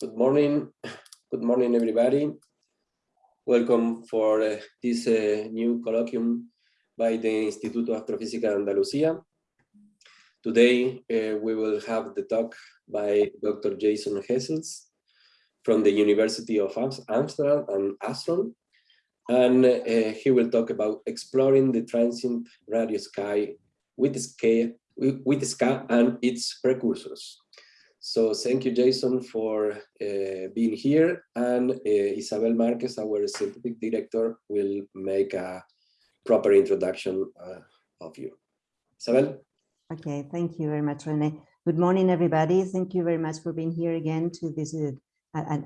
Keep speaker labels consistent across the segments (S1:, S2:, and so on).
S1: Good morning. Good morning, everybody. Welcome for uh, this uh, new colloquium by the Instituto Astrofísica Andalucía. Today, uh, we will have the talk by Dr. Jason Hessels from the University of Amsterdam and Astron. And uh, he will talk about exploring the transient radio sky with SKA, with SKA and its precursors. So thank you, Jason, for uh, being here. And uh, Isabel Marquez, our scientific director, will make a proper introduction uh, of you. Isabel?
S2: Okay, thank you very much, Rene. Good morning, everybody. Thank you very much for being here again to this a,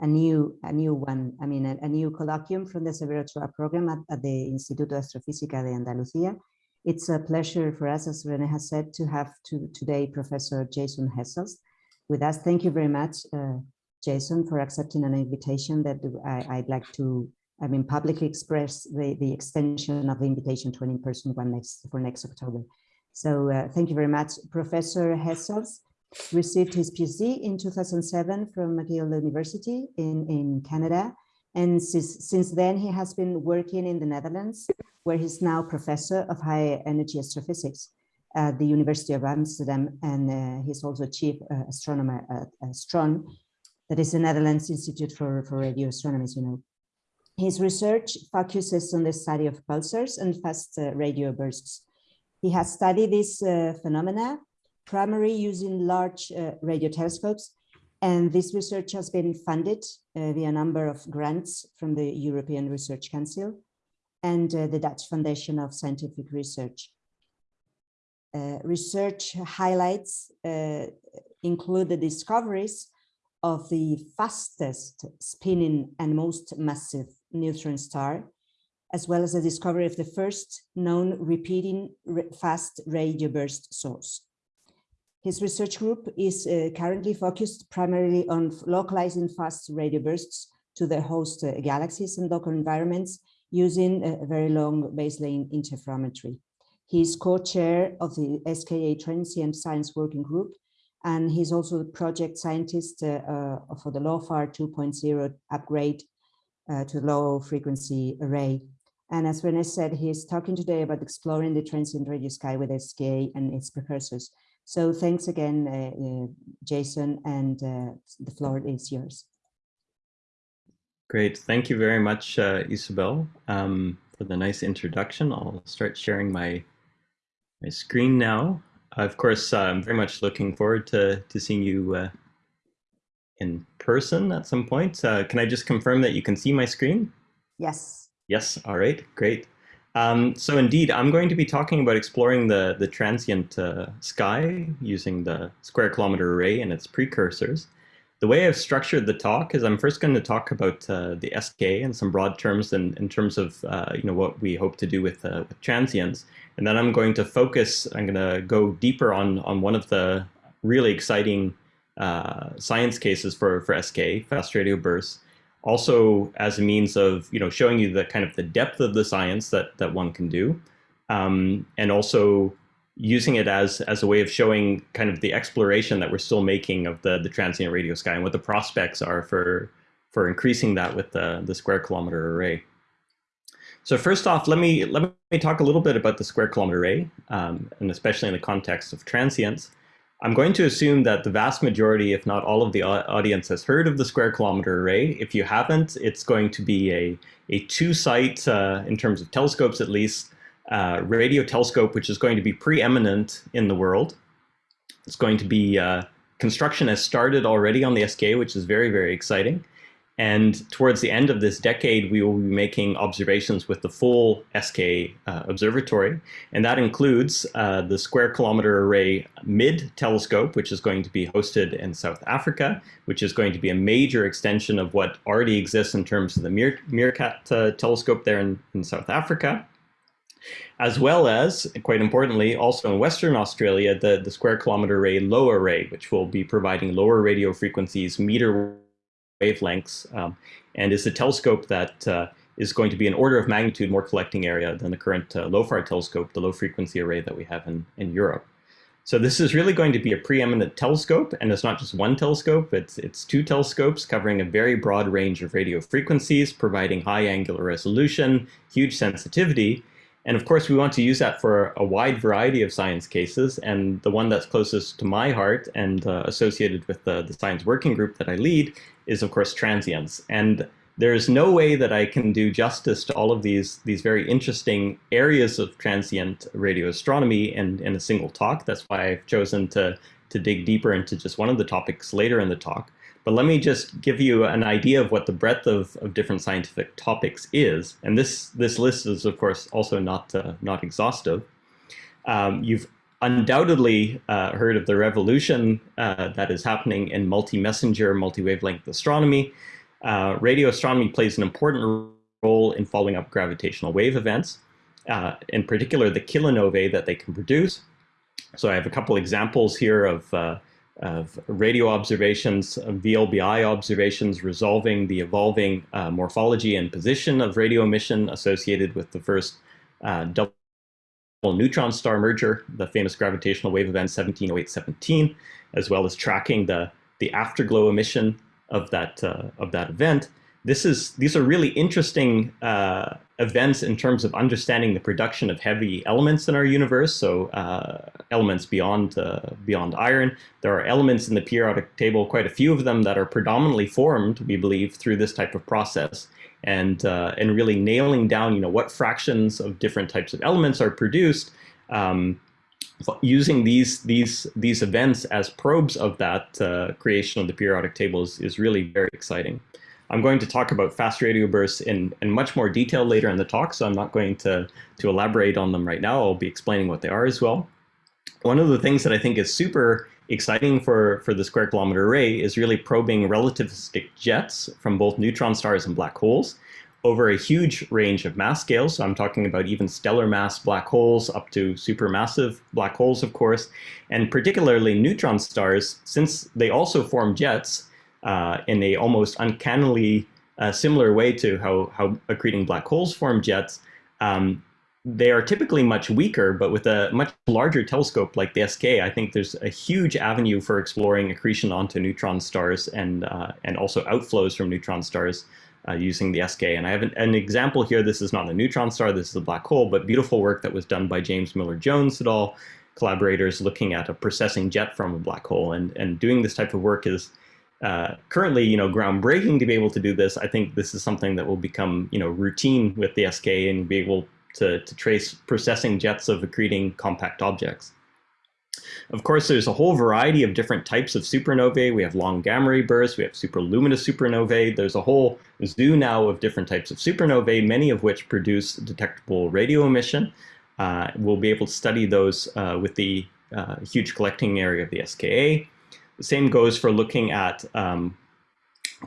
S2: a, new a new one. I mean, a, a new colloquium from the Severo Ochoa program at, at the Instituto Astrofísica de Andalucía. It's a pleasure for us, as Rene has said, to have to, today Professor Jason Hessels, with us. Thank you very much, uh, Jason, for accepting an invitation that I, would like to, I mean, publicly express the, the extension of the invitation to an in-person one next for next October. So uh, thank you very much. Professor Hessels received his PhD in 2007 from McGill University in, in Canada. And since, since then, he has been working in the Netherlands, where he's now professor of high energy astrophysics at the University of Amsterdam, and uh, he's also chief uh, astronomer at ASTRON, that is the Netherlands Institute for, for Radio Astronomy, you know. His research focuses on the study of pulsars and fast uh, radio bursts. He has studied these uh, phenomena primarily using large uh, radio telescopes, and this research has been funded uh, via a number of grants from the European Research Council and the Dutch Foundation of Scientific Research. Uh, research highlights uh, include the discoveries of the fastest spinning and most massive neutron star, as well as the discovery of the first known repeating fast radio burst source. His research group is uh, currently focused primarily on localizing fast radio bursts to the host uh, galaxies and local environments using very long baseline interferometry. He's co-chair of the SKA Transient Science Working Group, and he's also the project scientist uh, uh, for the LOFAR 2.0 upgrade uh, to low frequency array. And as Rene said, he's talking today about exploring the transient radio sky with SKA and its precursors. So thanks again, uh, uh, Jason, and uh, the floor is yours.
S3: Great. Thank you very much, Isabel, um, for the nice introduction. I'll start sharing my my screen now. Of course, uh, I'm very much looking forward to, to seeing you uh, in person at some point. Uh, can I just confirm that you can see my screen?
S2: Yes.
S3: Yes, all right, great. Um, so indeed, I'm going to be talking about exploring the, the transient uh, sky using the square kilometer array and its precursors. The way I've structured the talk is I'm first going to talk about uh, the SK in some broad terms in, in terms of uh, you know what we hope to do with, uh, with transients. And then I'm going to focus, I'm going to go deeper on, on one of the really exciting uh, science cases for, for SK, fast radio bursts, also as a means of you know showing you the kind of the depth of the science that, that one can do, um, and also using it as as a way of showing kind of the exploration that we're still making of the the transient radio sky and what the prospects are for for increasing that with the the square kilometer array. So first off, let me let me talk a little bit about the square kilometer array, um, and especially in the context of transients. I'm going to assume that the vast majority, if not all of the audience has heard of the square kilometer array. If you haven't, it's going to be a, a two-site, uh, in terms of telescopes at least, uh, radio telescope, which is going to be preeminent in the world. It's going to be, uh, construction has started already on the SK, which is very, very exciting. And towards the end of this decade, we will be making observations with the full SK uh, observatory. And that includes uh, the Square Kilometer Array Mid telescope, which is going to be hosted in South Africa, which is going to be a major extension of what already exists in terms of the Meer MeerKAT uh, telescope there in, in South Africa as well as, quite importantly, also in Western Australia, the, the Square Kilometre Array Low Array, which will be providing lower radio frequencies, meter wavelengths, um, and is a telescope that uh, is going to be an order of magnitude more collecting area than the current uh, LOFAR telescope, the low frequency array that we have in, in Europe. So this is really going to be a preeminent telescope, and it's not just one telescope, it's, it's two telescopes covering a very broad range of radio frequencies, providing high angular resolution, huge sensitivity, and of course we want to use that for a wide variety of science cases, and the one that's closest to my heart and uh, associated with the, the science working group that I lead is of course transients. And there's no way that I can do justice to all of these, these very interesting areas of transient radio astronomy in, in a single talk. That's why I've chosen to, to dig deeper into just one of the topics later in the talk. But let me just give you an idea of what the breadth of, of different scientific topics is. And this, this list is, of course, also not, uh, not exhaustive. Um, you've undoubtedly uh, heard of the revolution uh, that is happening in multi-messenger, multi-wavelength astronomy. Uh, radio astronomy plays an important role in following up gravitational wave events, uh, in particular the kilonovae that they can produce. So I have a couple examples here of, uh, of radio observations, VLBI observations resolving the evolving uh, morphology and position of radio emission associated with the first uh, double neutron star merger, the famous gravitational wave event 170817, as well as tracking the, the afterglow emission of that uh, of that event. This is these are really interesting uh, events in terms of understanding the production of heavy elements in our universe. So uh, elements beyond uh, beyond iron. There are elements in the periodic table, quite a few of them that are predominantly formed, we believe, through this type of process. And uh, and really nailing down, you know, what fractions of different types of elements are produced. Um, using these these these events as probes of that uh, creation of the periodic table is, is really very exciting. I'm going to talk about fast radio bursts in, in much more detail later in the talk, so I'm not going to, to elaborate on them right now. I'll be explaining what they are as well. One of the things that I think is super exciting for, for the square kilometer array is really probing relativistic jets from both neutron stars and black holes over a huge range of mass scales. So I'm talking about even stellar mass black holes up to supermassive black holes, of course, and particularly neutron stars, since they also form jets uh, in a almost uncannily uh, similar way to how, how accreting black holes form jets. Um, they are typically much weaker, but with a much larger telescope like the SK, I think there's a huge avenue for exploring accretion onto neutron stars and, uh, and also outflows from neutron stars uh, using the SK. And I have an, an, example here. This is not a neutron star, this is a black hole, but beautiful work that was done by James Miller-Jones et al., collaborators looking at a precessing jet from a black hole. And, and doing this type of work is uh, currently, you know, groundbreaking to be able to do this. I think this is something that will become, you know, routine with the SK and be able to, to trace precessing jets of accreting compact objects. Of course, there's a whole variety of different types of supernovae. We have long gamma ray bursts, we have superluminous supernovae. There's a whole zoo now of different types of supernovae, many of which produce detectable radio emission. Uh, we'll be able to study those uh, with the uh, huge collecting area of the SKA. The same goes for looking at um,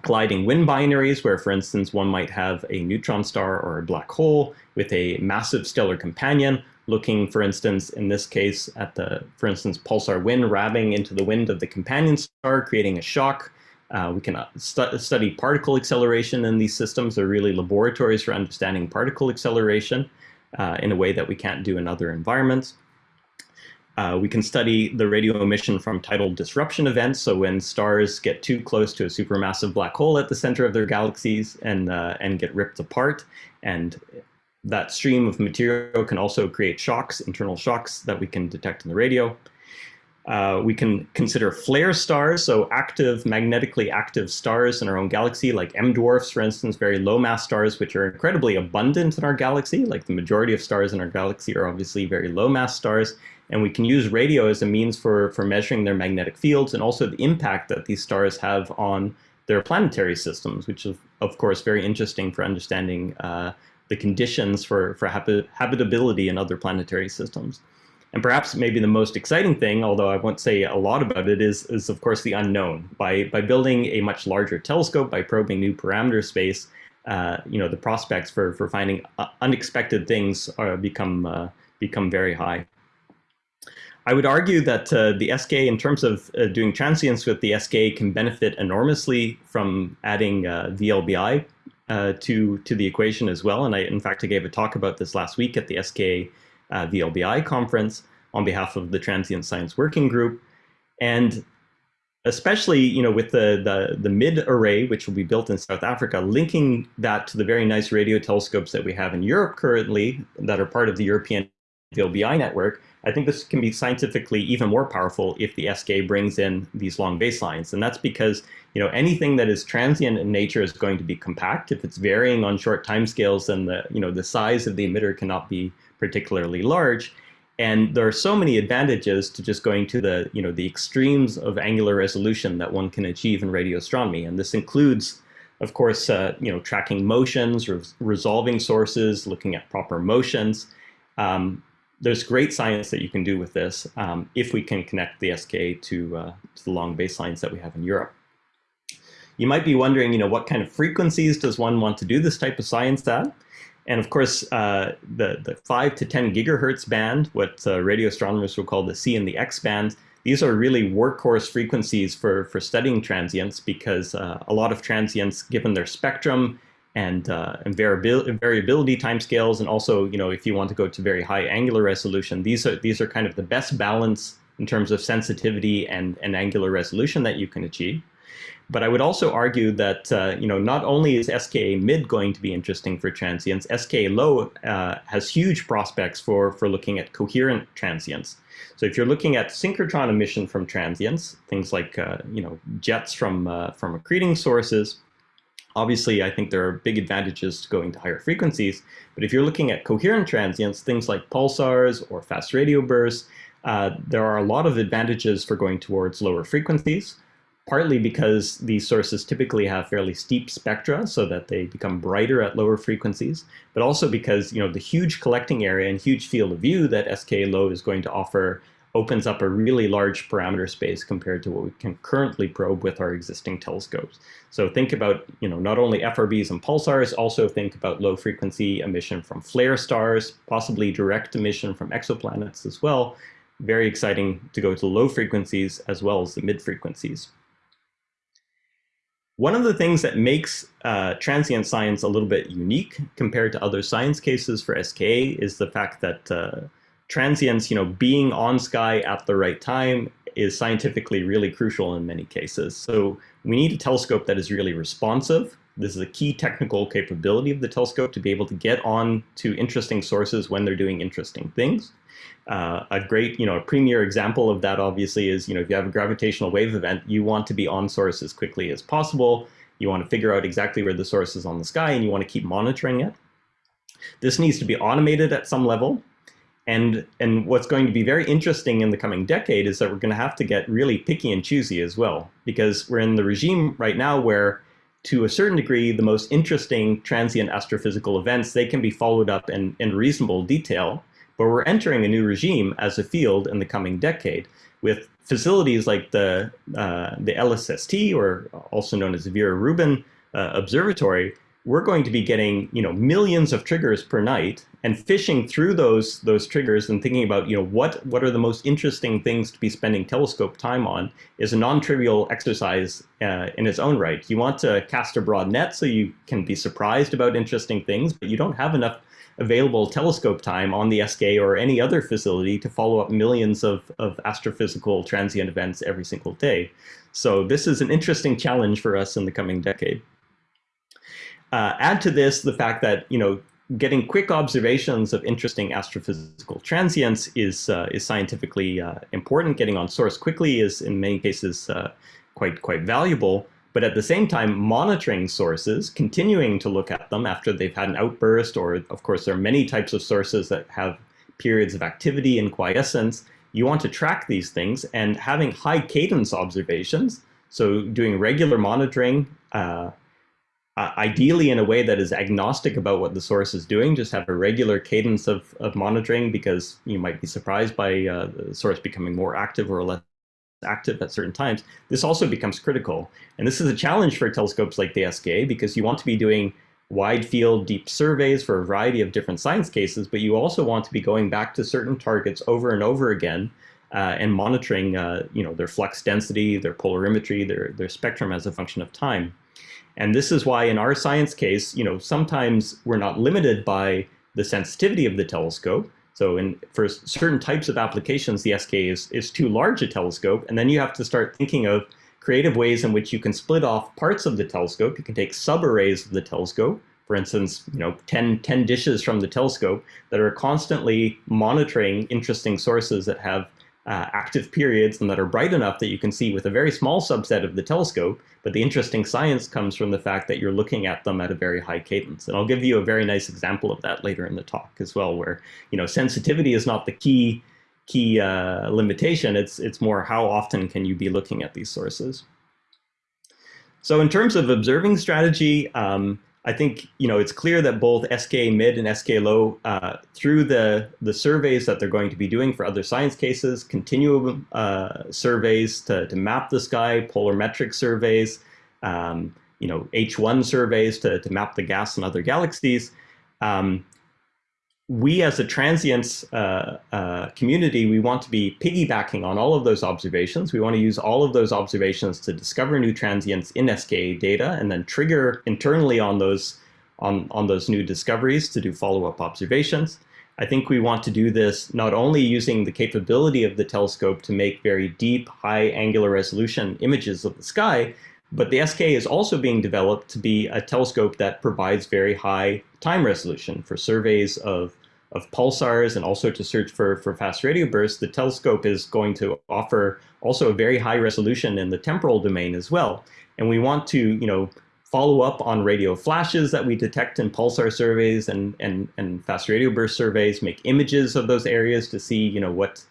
S3: colliding wind binaries, where, for instance, one might have a neutron star or a black hole with a massive stellar companion, looking, for instance, in this case, at the, for instance, pulsar wind rabbing into the wind of the companion star, creating a shock. Uh, we can uh, stu study particle acceleration in these systems. They're really laboratories for understanding particle acceleration uh, in a way that we can't do in other environments. Uh, we can study the radio emission from tidal disruption events. So when stars get too close to a supermassive black hole at the center of their galaxies and, uh, and get ripped apart and that stream of material can also create shocks, internal shocks that we can detect in the radio. Uh, we can consider flare stars, so active, magnetically active stars in our own galaxy, like M dwarfs, for instance, very low mass stars, which are incredibly abundant in our galaxy. Like the majority of stars in our galaxy are obviously very low mass stars. And we can use radio as a means for, for measuring their magnetic fields and also the impact that these stars have on their planetary systems, which is, of course, very interesting for understanding uh, the conditions for, for habitability in other planetary systems. And perhaps maybe the most exciting thing, although I won't say a lot about it, is, is of course the unknown. By, by building a much larger telescope, by probing new parameter space, uh, you know, the prospects for, for finding uh, unexpected things are, become, uh, become very high. I would argue that uh, the SK, in terms of uh, doing transients with the SK, can benefit enormously from adding uh, VLBI uh, to to the equation as well. And I, in fact, I gave a talk about this last week at the SK uh, VLBI conference. on behalf of the Transient Science Working Group. And especially you know with the, the the mid array which will be built in South Africa linking that to the very nice radio telescopes that we have in Europe currently that are part of the European VLBI network I think this can be scientifically even more powerful if the SK brings in these long baselines and that's because you know anything that is transient in nature is going to be compact if it's varying on short timescales then the you know the size of the emitter cannot be particularly large and there are so many advantages to just going to the, you know, the extremes of angular resolution that one can achieve in radio astronomy. And this includes, of course, uh, you know, tracking motions, re resolving sources, looking at proper motions. Um, there's great science that you can do with this um, if we can connect the SK to, uh, to the long baselines that we have in Europe. You might be wondering, you know, what kind of frequencies does one want to do this type of science at? And of course, uh, the, the 5 to 10 gigahertz band, what uh, radio astronomers will call the C and the X band, these are really workhorse frequencies for, for studying transients because uh, a lot of transients, given their spectrum and, uh, and variability, variability timescales, and also, you know, if you want to go to very high angular resolution, these are, these are kind of the best balance in terms of sensitivity and, and angular resolution that you can achieve. But I would also argue that uh, you know not only is SKA mid going to be interesting for transients, SKA low uh, has huge prospects for for looking at coherent transients. So if you're looking at synchrotron emission from transients, things like uh, you know jets from uh, from accreting sources, obviously I think there are big advantages to going to higher frequencies. But if you're looking at coherent transients, things like pulsars or fast radio bursts, uh, there are a lot of advantages for going towards lower frequencies partly because these sources typically have fairly steep spectra so that they become brighter at lower frequencies, but also because you know the huge collecting area and huge field of view that SK low is going to offer opens up a really large parameter space compared to what we can currently probe with our existing telescopes. So think about, you know, not only FRBs and pulsars, also think about low frequency emission from flare stars, possibly direct emission from exoplanets as well. Very exciting to go to low frequencies as well as the mid frequencies. One of the things that makes uh, transient science a little bit unique compared to other science cases for SKA is the fact that uh, transients, you know, being on sky at the right time is scientifically really crucial in many cases. So we need a telescope that is really responsive. This is a key technical capability of the telescope to be able to get on to interesting sources when they're doing interesting things. Uh, a great, you know, a premier example of that obviously is, you know, if you have a gravitational wave event, you want to be on source as quickly as possible. You want to figure out exactly where the source is on the sky and you want to keep monitoring it. This needs to be automated at some level. And, and what's going to be very interesting in the coming decade is that we're going to have to get really picky and choosy as well, because we're in the regime right now where to a certain degree, the most interesting transient astrophysical events, they can be followed up in, in reasonable detail but we're entering a new regime as a field in the coming decade with facilities like the, uh, the LSST, or also known as the Vera Rubin uh, Observatory, we're going to be getting you know millions of triggers per night and fishing through those those triggers and thinking about you know what what are the most interesting things to be spending telescope time on is a non-trivial exercise uh, in its own right. You want to cast a broad net so you can be surprised about interesting things, but you don't have enough available telescope time on the SK or any other facility to follow up millions of, of astrophysical transient events every single day. So this is an interesting challenge for us in the coming decade. Uh, add to this the fact that, you know, getting quick observations of interesting astrophysical transients is, uh, is scientifically uh, important. Getting on source quickly is in many cases uh, quite, quite valuable but at the same time monitoring sources, continuing to look at them after they've had an outburst, or of course there are many types of sources that have periods of activity and quiescence. You want to track these things and having high cadence observations, so doing regular monitoring, uh, uh, ideally in a way that is agnostic about what the source is doing, just have a regular cadence of, of monitoring because you might be surprised by uh, the source becoming more active or less active at certain times, this also becomes critical. And this is a challenge for telescopes like the SKA because you want to be doing wide field deep surveys for a variety of different science cases, but you also want to be going back to certain targets over and over again uh, and monitoring uh, you know, their flux density, their polarimetry, their, their spectrum as a function of time. And this is why in our science case, you know, sometimes we're not limited by the sensitivity of the telescope. So in for certain types of applications, the SK is, is too large a telescope. And then you have to start thinking of creative ways in which you can split off parts of the telescope. You can take subarrays of the telescope, for instance, you know, 10, 10 dishes from the telescope that are constantly monitoring interesting sources that have uh, active periods and that are bright enough that you can see with a very small subset of the telescope, but the interesting science comes from the fact that you're looking at them at a very high cadence. And I'll give you a very nice example of that later in the talk as well, where you know sensitivity is not the key key uh, limitation. It's it's more how often can you be looking at these sources. So in terms of observing strategy, um, I think you know it's clear that both SK mid and SK low, uh, through the the surveys that they're going to be doing for other science cases, continuum uh, surveys to, to map the sky, polarimetric surveys, um, you know H1 surveys to, to map the gas and other galaxies. Um, we as a transients uh, uh, community, we want to be piggybacking on all of those observations. We want to use all of those observations to discover new transients in SKA data and then trigger internally on those, on, on those new discoveries to do follow-up observations. I think we want to do this not only using the capability of the telescope to make very deep, high angular resolution images of the sky, but the SK is also being developed to be a telescope that provides very high time resolution for surveys of, of pulsars and also to search for, for fast radio bursts. The telescope is going to offer also a very high resolution in the temporal domain as well. And we want to, you know, follow up on radio flashes that we detect in pulsar surveys and, and, and fast radio burst surveys, make images of those areas to see, you know, what,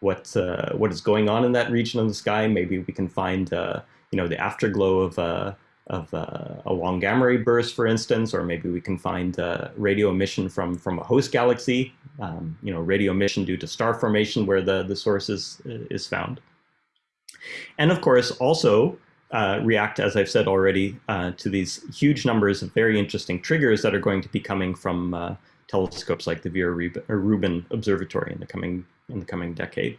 S3: what, uh, what is going on in that region of the sky. Maybe we can find uh, you know, the afterglow of, uh, of uh, a long gamma ray burst, for instance, or maybe we can find uh, radio emission from, from a host galaxy, um, you know, radio emission due to star formation where the, the source is, is found. And of course, also uh, react, as I've said already, uh, to these huge numbers of very interesting triggers that are going to be coming from uh, telescopes like the Vera Rubin Observatory in the coming in the coming decade.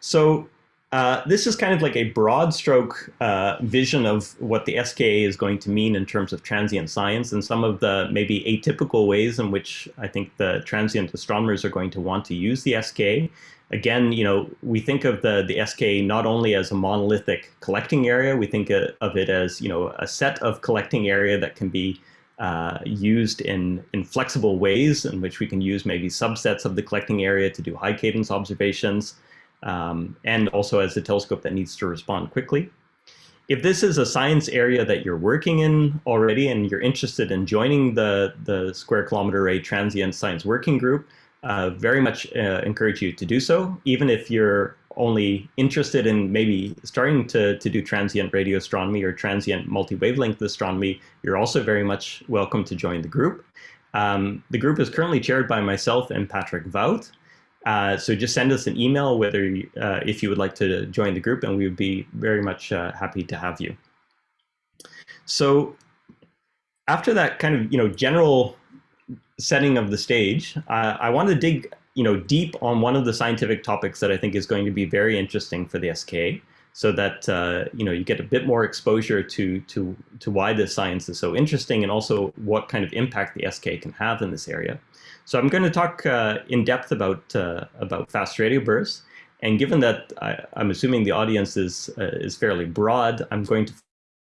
S3: So uh, this is kind of like a broad stroke uh, vision of what the SKA is going to mean in terms of transient science and some of the maybe atypical ways in which I think the transient astronomers are going to want to use the SKA. Again, you know, we think of the, the SKA not only as a monolithic collecting area, we think of it as, you know, a set of collecting area that can be uh, used in, in flexible ways in which we can use maybe subsets of the collecting area to do high cadence observations um, and also as a telescope that needs to respond quickly. If this is a science area that you're working in already and you're interested in joining the, the Square Kilometer Array Transient Science Working Group, uh, very much uh, encourage you to do so, even if you're only interested in maybe starting to, to do transient radio astronomy or transient multi-wavelength astronomy, you're also very much welcome to join the group. Um, the group is currently chaired by myself and Patrick Woudt. Uh, so just send us an email whether uh, if you would like to join the group and we would be very much uh, happy to have you. So after that kind of you know general setting of the stage, I want to dig you know deep on one of the scientific topics that I think is going to be very interesting for the SK so that uh, you know you get a bit more exposure to to to why this science is so interesting and also what kind of impact the SK can have in this area. So I'm going to talk uh, in depth about uh, about fast radio bursts. And given that I, am assuming the audience is uh, is fairly broad, I'm going to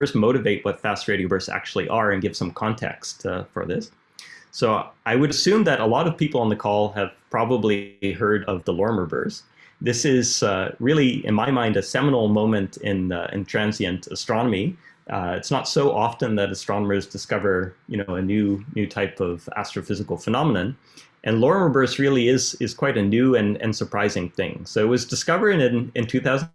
S3: first motivate what fast radio bursts actually are and give some context uh, for this. So I would assume that a lot of people on the call have probably heard of the Lorimer burst. This is uh, really, in my mind, a seminal moment in in transient astronomy uh, it's not so often that astronomers discover, you know, a new new type of astrophysical phenomenon. And Lorimer burst really is is quite a new and, and surprising thing. So it was discovered in, in 2000.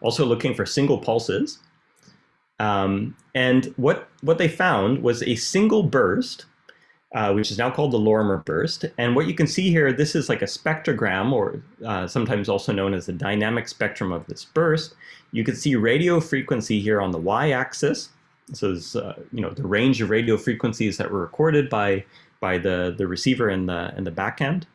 S3: Also looking for single pulses. Um, and what, what they found was a single burst uh, which is now called the Lorimer burst. And what you can see here, this is like a spectrogram, or uh, sometimes also known as the dynamic spectrum of this burst. You can see radio frequency here on the y-axis. So is uh, you know the range of radio frequencies that were recorded by by the the receiver in the in the back end.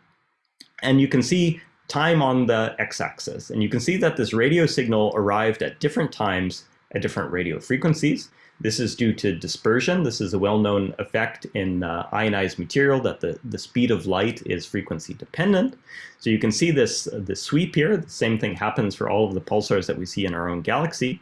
S3: And you can see time on the x-axis. And you can see that this radio signal arrived at different times at different radio frequencies. This is due to dispersion. This is a well-known effect in uh, ionized material that the, the speed of light is frequency dependent. So you can see this, uh, this sweep here. The same thing happens for all of the pulsars that we see in our own galaxy.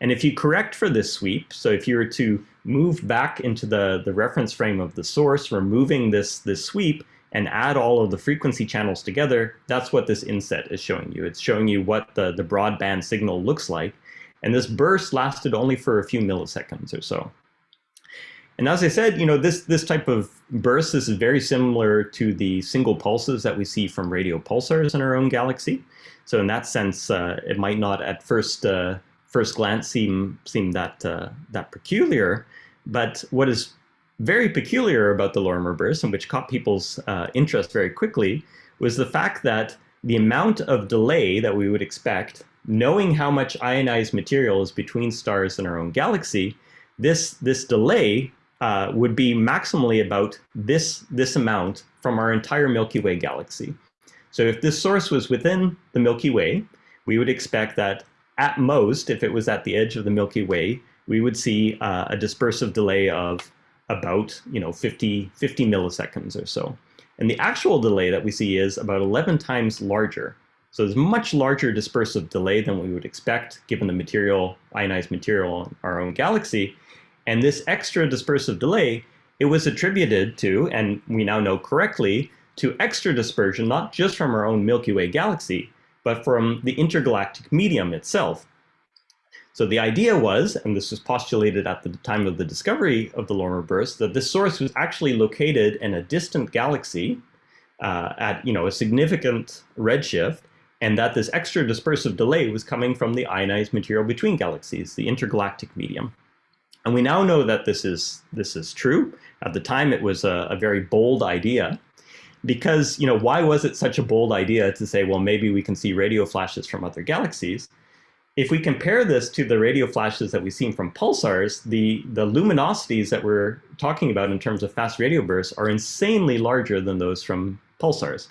S3: And if you correct for this sweep, so if you were to move back into the, the reference frame of the source, removing this, this sweep, and add all of the frequency channels together, that's what this inset is showing you. It's showing you what the, the broadband signal looks like. And this burst lasted only for a few milliseconds or so. And as I said, you know, this, this type of burst is very similar to the single pulses that we see from radio pulsars in our own galaxy. So in that sense, uh, it might not at first uh, first glance seem seem that uh, that peculiar. But what is very peculiar about the Lorimer burst and which caught people's uh, interest very quickly was the fact that the amount of delay that we would expect, knowing how much ionized material is between stars in our own galaxy, this, this delay uh, would be maximally about this, this amount from our entire Milky Way galaxy. So if this source was within the Milky Way, we would expect that at most, if it was at the edge of the Milky Way, we would see uh, a dispersive delay of about you know 50, 50 milliseconds or so. And the actual delay that we see is about 11 times larger. So there's much larger dispersive delay than we would expect given the material, ionized material in our own galaxy. And this extra dispersive delay, it was attributed to, and we now know correctly, to extra dispersion, not just from our own Milky Way galaxy, but from the intergalactic medium itself. So the idea was, and this was postulated at the time of the discovery of the Lorimer burst, that this source was actually located in a distant galaxy uh, at you know a significant redshift, and that this extra dispersive delay was coming from the ionized material between galaxies, the intergalactic medium. And we now know that this is this is true. At the time, it was a, a very bold idea, because you know why was it such a bold idea to say, well, maybe we can see radio flashes from other galaxies? If we compare this to the radio flashes that we've seen from pulsars, the, the luminosities that we're talking about in terms of fast radio bursts are insanely larger than those from pulsars.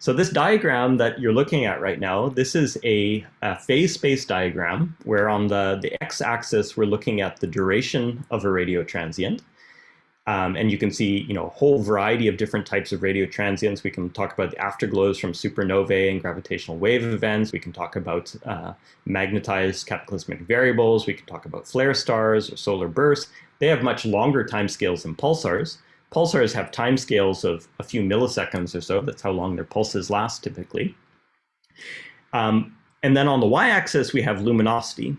S3: So this diagram that you're looking at right now, this is a, a phase space diagram where on the, the x-axis we're looking at the duration of a radio transient. Um, and you can see, you know, a whole variety of different types of radio transients. We can talk about the afterglows from supernovae and gravitational wave events. We can talk about uh, magnetized cataclysmic variables. We can talk about flare stars or solar bursts. They have much longer timescales than pulsars. Pulsars have timescales of a few milliseconds or so. That's how long their pulses last typically. Um, and then on the y-axis, we have luminosity.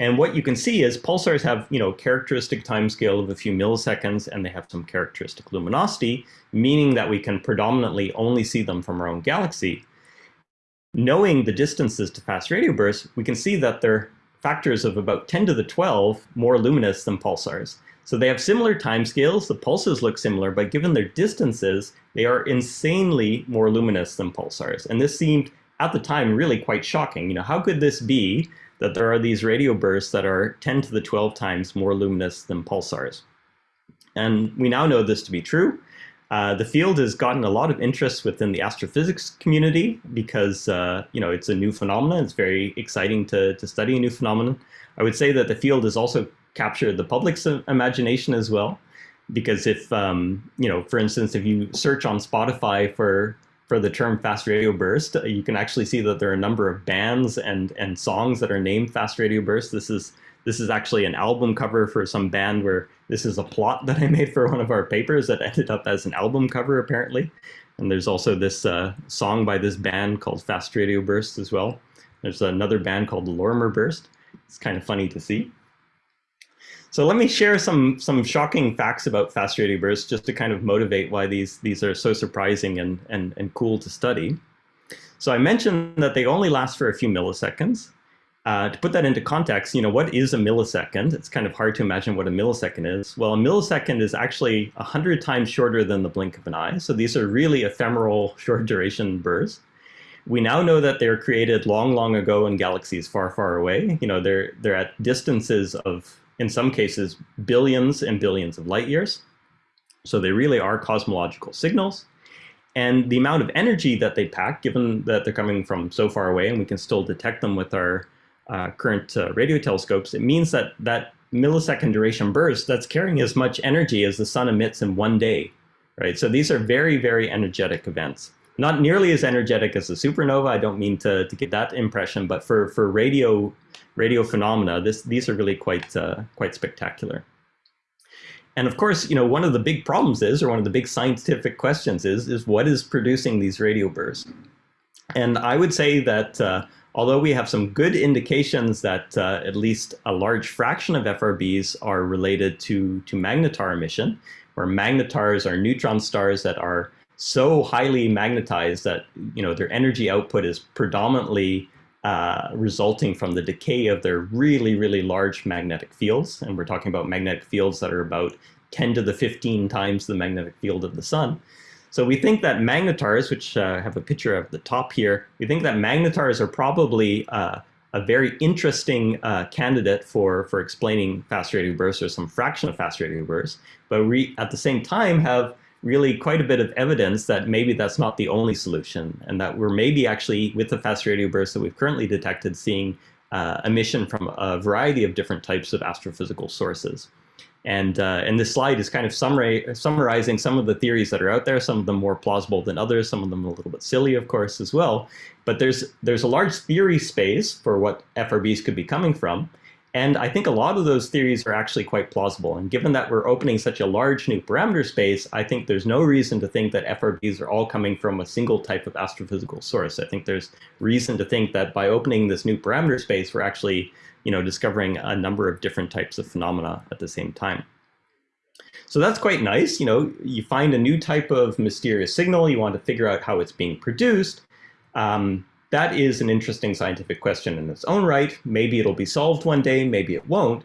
S3: And what you can see is pulsars have, you know, characteristic timescale of a few milliseconds, and they have some characteristic luminosity, meaning that we can predominantly only see them from our own galaxy. Knowing the distances to fast radio bursts, we can see that they're factors of about 10 to the 12 more luminous than pulsars. So they have similar timescales, the pulses look similar, but given their distances, they are insanely more luminous than pulsars. And this seemed, at the time, really quite shocking. You know, how could this be that there are these radio bursts that are 10 to the 12 times more luminous than pulsars. And we now know this to be true. Uh, the field has gotten a lot of interest within the astrophysics community because uh, you know it's a new phenomenon. It's very exciting to, to study a new phenomenon. I would say that the field is also captured the public's imagination as well. Because if, um, you know, for instance, if you search on Spotify for for the term fast radio burst, you can actually see that there are a number of bands and and songs that are named fast radio burst. This is this is actually an album cover for some band where this is a plot that I made for one of our papers that ended up as an album cover apparently. And there's also this uh, song by this band called Fast Radio Burst as well. There's another band called Lorimer Burst. It's kind of funny to see. So let me share some some shocking facts about fast radio bursts just to kind of motivate why these these are so surprising and and, and cool to study. So I mentioned that they only last for a few milliseconds. Uh, to put that into context, you know, what is a millisecond? It's kind of hard to imagine what a millisecond is. Well, a millisecond is actually 100 times shorter than the blink of an eye. So these are really ephemeral short duration bursts. We now know that they were created long, long ago in galaxies far, far away. You know, they're, they're at distances of in some cases, billions and billions of light years. So they really are cosmological signals. And the amount of energy that they pack, given that they're coming from so far away and we can still detect them with our uh, current uh, radio telescopes, it means that that millisecond duration burst that's carrying as much energy as the sun emits in one day, right? So these are very, very energetic events. Not nearly as energetic as a supernova. I don't mean to, to get that impression, but for, for radio radio phenomena, this, these are really quite, uh, quite spectacular. And of course, you know, one of the big problems is, or one of the big scientific questions is, is what is producing these radio bursts? And I would say that uh, although we have some good indications that uh, at least a large fraction of FRBs are related to, to magnetar emission, where magnetars are neutron stars that are so highly magnetized that you know their energy output is predominantly uh, resulting from the decay of their really, really large magnetic fields. And we're talking about magnetic fields that are about 10 to the 15 times the magnetic field of the sun. So we think that magnetars, which uh, have a picture of the top here, we think that magnetars are probably uh, a very interesting uh, candidate for, for explaining fast radio bursts or some fraction of fast radio bursts. But we, at the same time, have really quite a bit of evidence that maybe that's not the only solution and that we're maybe actually, with the fast radio bursts that we've currently detected, seeing uh, emission from a variety of different types of astrophysical sources. And, uh, and this slide is kind of summary, summarizing some of the theories that are out there, some of them more plausible than others, some of them a little bit silly, of course, as well. But there's, there's a large theory space for what FRBs could be coming from. And I think a lot of those theories are actually quite plausible. And given that we're opening such a large new parameter space, I think there's no reason to think that FRBs are all coming from a single type of astrophysical source. I think there's reason to think that by opening this new parameter space, we're actually you know, discovering a number of different types of phenomena at the same time. So that's quite nice. You know, you find a new type of mysterious signal, you want to figure out how it's being produced. Um, that is an interesting scientific question in its own right. Maybe it'll be solved one day, maybe it won't.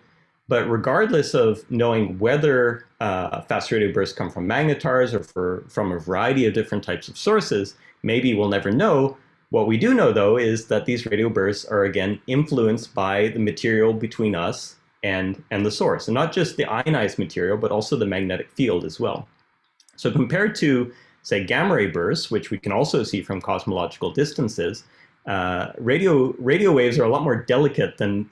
S3: But regardless of knowing whether uh, fast radio bursts come from magnetars or for, from a variety of different types of sources, maybe we'll never know. What we do know, though, is that these radio bursts are, again, influenced by the material between us and, and the source. And not just the ionized material, but also the magnetic field as well. So compared to, say, gamma ray bursts, which we can also see from cosmological distances, uh, radio radio waves are a lot more delicate than,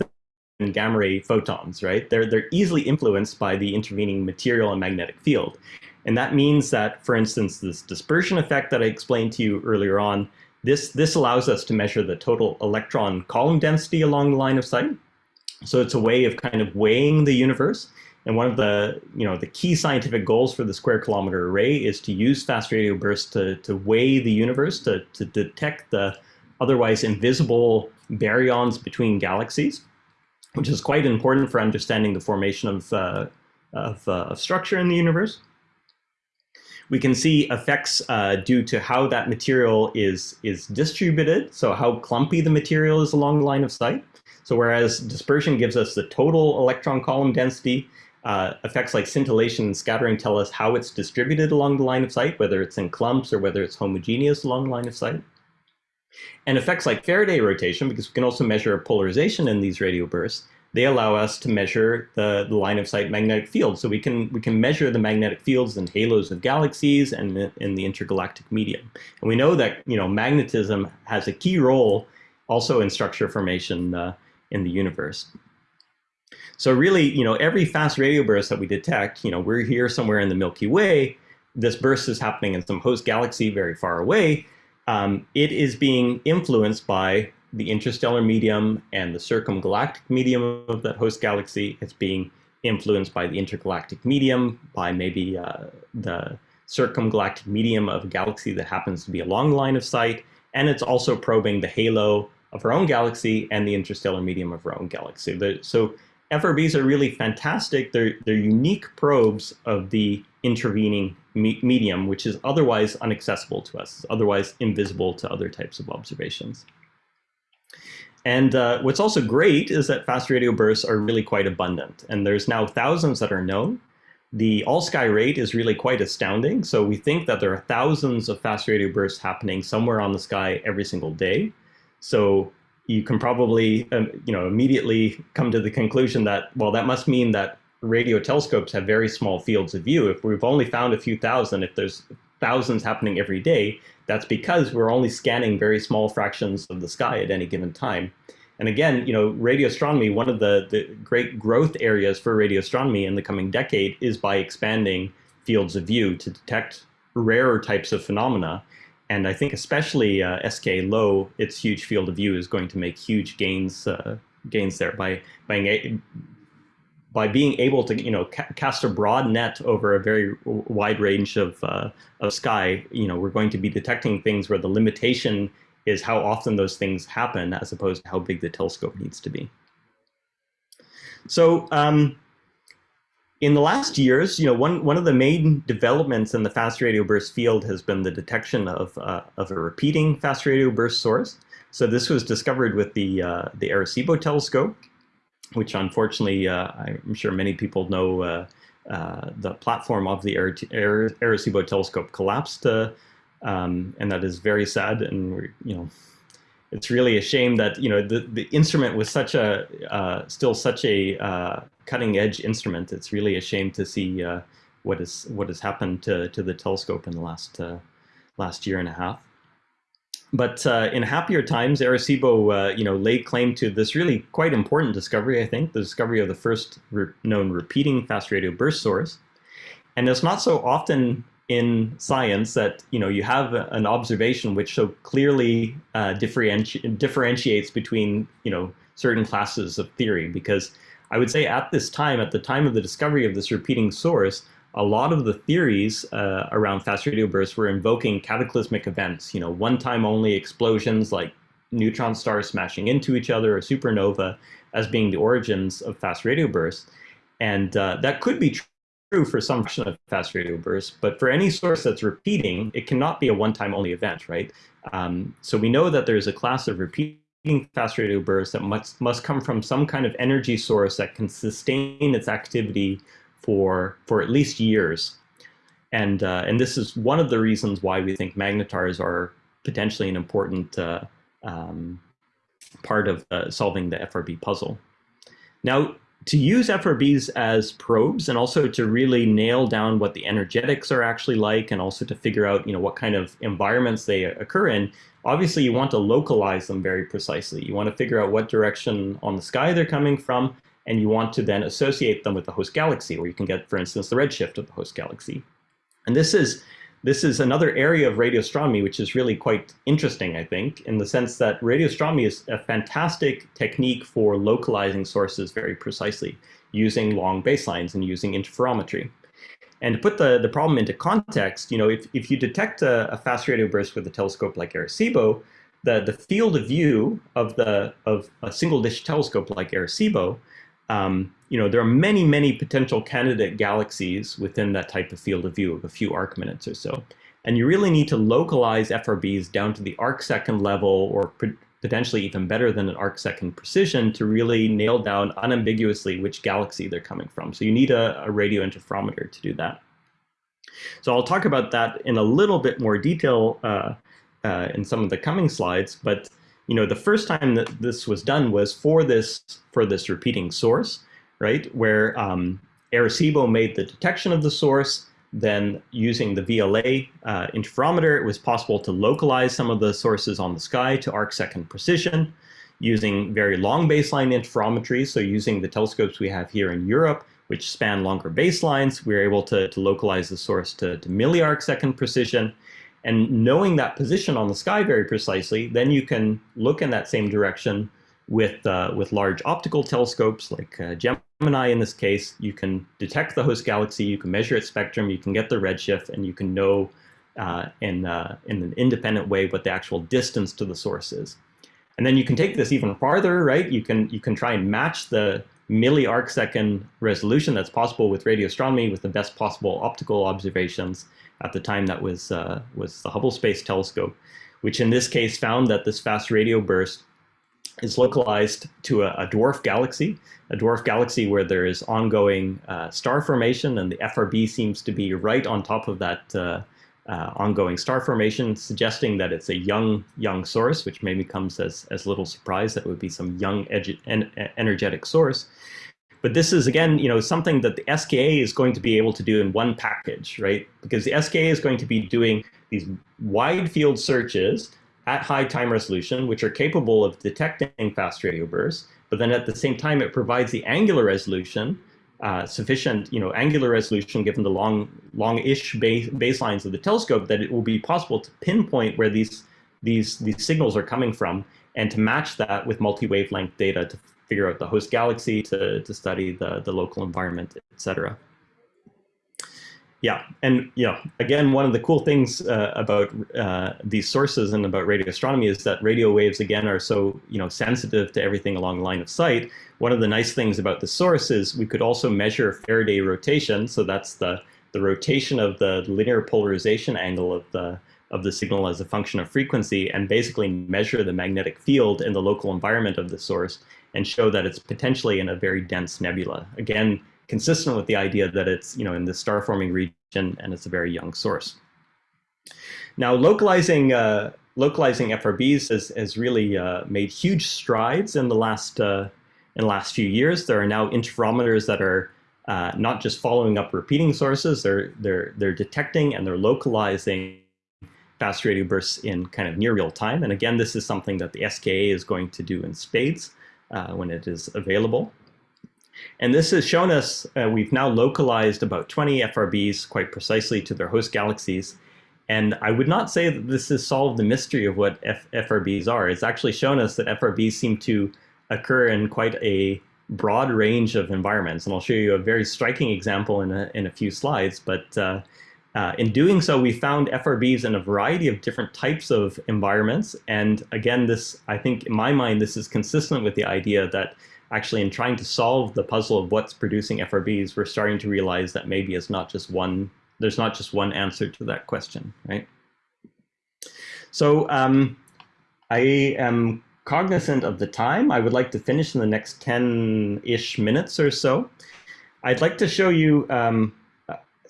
S3: than gamma ray photons, right? They're they're easily influenced by the intervening material and magnetic field, and that means that, for instance, this dispersion effect that I explained to you earlier on, this this allows us to measure the total electron column density along the line of sight. So it's a way of kind of weighing the universe. And one of the, you know, the key scientific goals for the square kilometer array is to use fast radio bursts to, to weigh the universe, to, to detect the otherwise invisible baryons between galaxies, which is quite important for understanding the formation of, uh, of, uh, of, structure in the universe. We can see effects uh, due to how that material is, is distributed, so how clumpy the material is along the line of sight. So whereas dispersion gives us the total electron column density, uh, effects like scintillation and scattering tell us how it's distributed along the line of sight, whether it's in clumps or whether it's homogeneous along the line of sight. And effects like Faraday rotation, because we can also measure polarization in these radio bursts, they allow us to measure the, the line of sight magnetic field. So we can we can measure the magnetic fields and halos of galaxies and in the intergalactic medium. And we know that you know magnetism has a key role also in structure formation uh, in the universe. So really, you know, every fast radio burst that we detect, you know, we're here somewhere in the Milky Way. This burst is happening in some host galaxy very far away um, it is being influenced by the interstellar medium and the circumgalactic medium of that host galaxy. It's being influenced by the intergalactic medium, by maybe uh, the circumgalactic medium of a galaxy that happens to be along the line of sight. And it's also probing the halo of our own galaxy and the interstellar medium of our own galaxy. so FRBs are really fantastic. They're, they're unique probes of the intervening me medium, which is otherwise inaccessible to us, otherwise invisible to other types of observations. And uh, what's also great is that fast radio bursts are really quite abundant. And there's now thousands that are known. The all-sky rate is really quite astounding. So we think that there are thousands of fast radio bursts happening somewhere on the sky every single day. So you can probably um, you know, immediately come to the conclusion that, well, that must mean that radio telescopes have very small fields of view. If we've only found a few thousand, if there's thousands happening every day, that's because we're only scanning very small fractions of the sky at any given time. And again, you know, radio astronomy, one of the, the great growth areas for radio astronomy in the coming decade is by expanding fields of view to detect rarer types of phenomena. And I think especially uh, SK low, its huge field of view is going to make huge gains uh, gains there by by by being able to you know ca cast a broad net over a very wide range of uh, of sky. You know, we're going to be detecting things where the limitation is how often those things happen as opposed to how big the telescope needs to be. So um, in the last years, you know, one, one of the main developments in the fast radio burst field has been the detection of, uh, of a repeating fast radio burst source. So this was discovered with the, uh, the Arecibo telescope, which unfortunately, uh, I'm sure many people know uh, uh, the platform of the Arecibo telescope collapsed uh, um, and that is very sad. And you know, it's really a shame that you know the the instrument was such a uh, still such a uh, cutting edge instrument. It's really a shame to see what is what has happened to to the telescope in the last last year and a half. But uh, in happier times, Arecibo, uh, you know, laid claim to this really quite important discovery. I think the discovery of the first re known repeating fast radio burst source. And it's not so often in science that you know you have an observation which so clearly uh, differenti differentiates between you know certain classes of theory because I would say at this time, at the time of the discovery of this repeating source, a lot of the theories uh, around fast radio bursts were invoking cataclysmic events, you know, one-time only explosions like neutron stars smashing into each other or supernova as being the origins of fast radio bursts. And uh, that could be true for some fraction of fast radio bursts, but for any source that's repeating, it cannot be a one-time only event, right? Um, so we know that there's a class of repeating fast radio bursts that must, must come from some kind of energy source that can sustain its activity for, for at least years. And, uh, and this is one of the reasons why we think magnetars are potentially an important uh, um, part of uh, solving the FRB puzzle. Now, to use FRBs as probes and also to really nail down what the energetics are actually like and also to figure out you know what kind of environments they occur in obviously you want to localize them very precisely you want to figure out what direction on the sky they're coming from and you want to then associate them with the host galaxy where you can get for instance the redshift of the host galaxy and this is this is another area of radio astronomy which is really quite interesting, I think, in the sense that radio astronomy is a fantastic technique for localizing sources very precisely, using long baselines and using interferometry. And to put the, the problem into context, you know, if, if you detect a, a fast radio burst with a telescope like Arecibo, the, the field of view of, the, of a single dish telescope like Arecibo um, you know, there are many, many potential candidate galaxies within that type of field of view of a few arc minutes or so. And you really need to localize FRBs down to the arc second level or potentially even better than an arc second precision to really nail down unambiguously which galaxy they're coming from. So you need a, a radio interferometer to do that. So I'll talk about that in a little bit more detail uh, uh, in some of the coming slides, but you know, the first time that this was done was for this for this repeating source, right? Where um, Arecibo made the detection of the source, then using the VLA uh, interferometer, it was possible to localize some of the sources on the sky to arc second precision using very long baseline interferometry. So using the telescopes we have here in Europe, which span longer baselines, we are able to, to localize the source to, to milli-arc second precision. And knowing that position on the sky very precisely, then you can look in that same direction with, uh, with large optical telescopes like uh, Gemini in this case. You can detect the host galaxy, you can measure its spectrum, you can get the redshift, and you can know uh, in, uh, in an independent way what the actual distance to the source is. And then you can take this even farther, right? You can, you can try and match the milli arc second resolution that's possible with radio astronomy with the best possible optical observations at the time that was, uh, was the Hubble Space Telescope, which in this case found that this fast radio burst is localized to a, a dwarf galaxy, a dwarf galaxy where there is ongoing uh, star formation and the FRB seems to be right on top of that uh, uh, ongoing star formation, suggesting that it's a young, young source, which maybe comes as, as little surprise that would be some young en energetic source. But this is, again, you know, something that the SKA is going to be able to do in one package, right? Because the SKA is going to be doing these wide field searches at high time resolution, which are capable of detecting fast radio bursts. But then at the same time, it provides the angular resolution, uh, sufficient, you know, angular resolution given the long, long-ish base, baselines of the telescope that it will be possible to pinpoint where these, these, these signals are coming from and to match that with multi-wavelength data to figure out the host galaxy, to, to study the, the local environment, et cetera. Yeah, and you know, again, one of the cool things uh, about uh, these sources and about radio astronomy is that radio waves again are so you know sensitive to everything along line of sight. One of the nice things about the source is we could also measure Faraday rotation, so that's the the rotation of the linear polarization angle of the of the signal as a function of frequency, and basically measure the magnetic field in the local environment of the source and show that it's potentially in a very dense nebula. Again, consistent with the idea that it's you know in the star forming region and it's a very young source. Now localizing uh, localizing FRBs has, has really uh, made huge strides in the last uh, in the last few years. There are now interferometers that are uh, not just following up repeating sources, they're they're they're detecting and they're localizing fast radio bursts in kind of near real time. And again, this is something that the SKA is going to do in spades uh, when it is available. And this has shown us, uh, we've now localized about 20 FRBs quite precisely to their host galaxies. And I would not say that this has solved the mystery of what F FRBs are. It's actually shown us that FRBs seem to occur in quite a broad range of environments. And I'll show you a very striking example in a, in a few slides. But uh, uh, in doing so, we found FRBs in a variety of different types of environments. And again, this, I think in my mind, this is consistent with the idea that actually in trying to solve the puzzle of what's producing FRBs, we're starting to realize that maybe it's not just one, there's not just one answer to that question, right? So um, I am cognizant of the time. I would like to finish in the next 10-ish minutes or so. I'd like to show you um,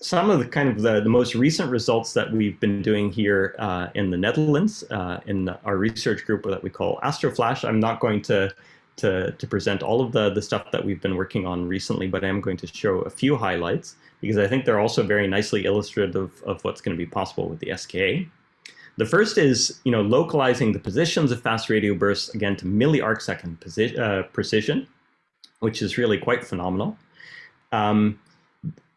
S3: some of the kind of the, the most recent results that we've been doing here uh, in the Netherlands uh, in our research group that we call AstroFlash. I'm not going to to, to present all of the, the stuff that we've been working on recently, but I am going to show a few highlights because I think they're also very nicely illustrative of what's going to be possible with the SKA. The first is, you know, localizing the positions of fast radio bursts, again, to milli-arcsecond uh, precision, which is really quite phenomenal. Um,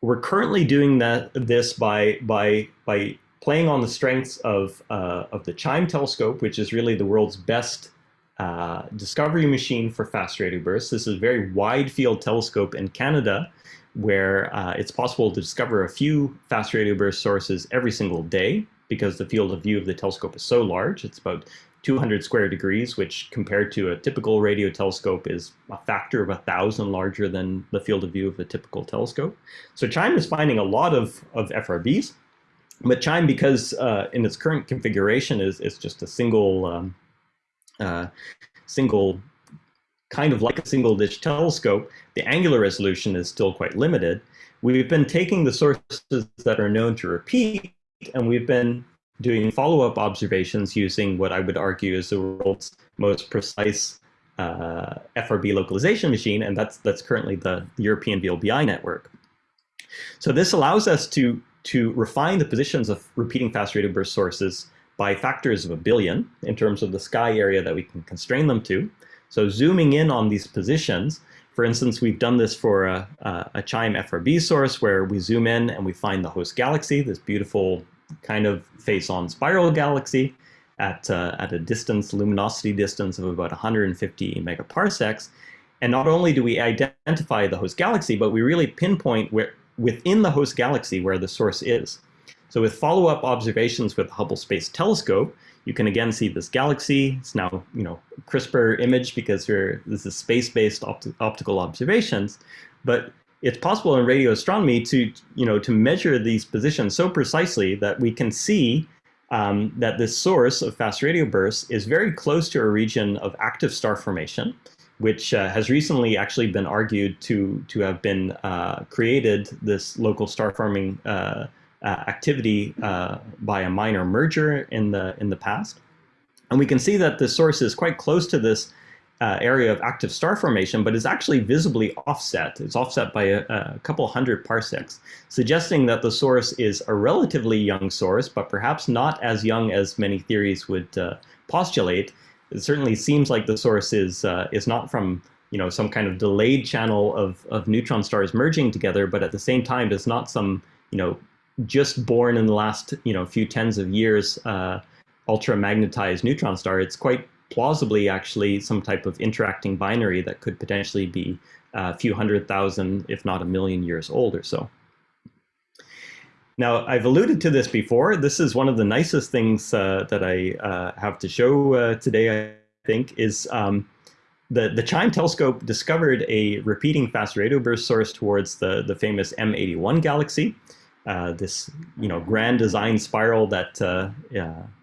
S3: we're currently doing that this by, by, by playing on the strengths of, uh, of the CHIME telescope, which is really the world's best uh, discovery machine for fast radio bursts. This is a very wide field telescope in Canada where uh, it's possible to discover a few fast radio burst sources every single day because the field of view of the telescope is so large. It's about 200 square degrees, which compared to a typical radio telescope is a factor of a thousand larger than the field of view of a typical telescope. So CHIME is finding a lot of, of FRBs, but CHIME, because uh, in its current configuration is, is just a single um, uh, single, kind of like a single dish telescope, the angular resolution is still quite limited. We've been taking the sources that are known to repeat, and we've been doing follow-up observations using what I would argue is the world's most precise uh, FRB localization machine, and that's that's currently the, European VLBI network. So this allows us to to refine the positions of repeating fast radio burst sources by factors of a billion in terms of the sky area that we can constrain them to. So zooming in on these positions, for instance, we've done this for a, a, CHIME FRB source where we zoom in and we find the host galaxy, this beautiful kind of face-on spiral galaxy at, uh, at a distance, luminosity distance of about 150 megaparsecs. And not only do we identify the host galaxy, but we really pinpoint where within the host galaxy where the source is. So with follow-up observations with the Hubble Space Telescope, you can again see this galaxy. It's now, you know, crisper image because this is space-based optical observations. But it's possible in radio astronomy to, you know, to measure these positions so precisely that we can see um, that this source of fast radio bursts is very close to a region of active star formation, which uh, has recently actually been argued to to have been uh, created this local star forming uh, uh, activity uh, by a minor merger in the in the past. And we can see that the source is quite close to this uh, area of active star formation, but is actually visibly offset. It's offset by a, a, couple hundred parsecs, suggesting that the source is a relatively young source, but perhaps not as young as many theories would uh, postulate. It certainly seems like the source is uh, is not from you know some kind of delayed channel of of neutron stars merging together, but at the same time is not some you know just born in the last you know few tens of years uh, ultra magnetized neutron star. It's quite plausibly actually some type of interacting binary that could potentially be a few hundred thousand, if not a million years old or so. Now, I've alluded to this before. This is one of the nicest things uh, that I uh, have to show uh, today, I think, is um, the, the CHIME telescope discovered a repeating fast radio burst source towards the, the famous M81 galaxy, uh, this you know grand design spiral that uh,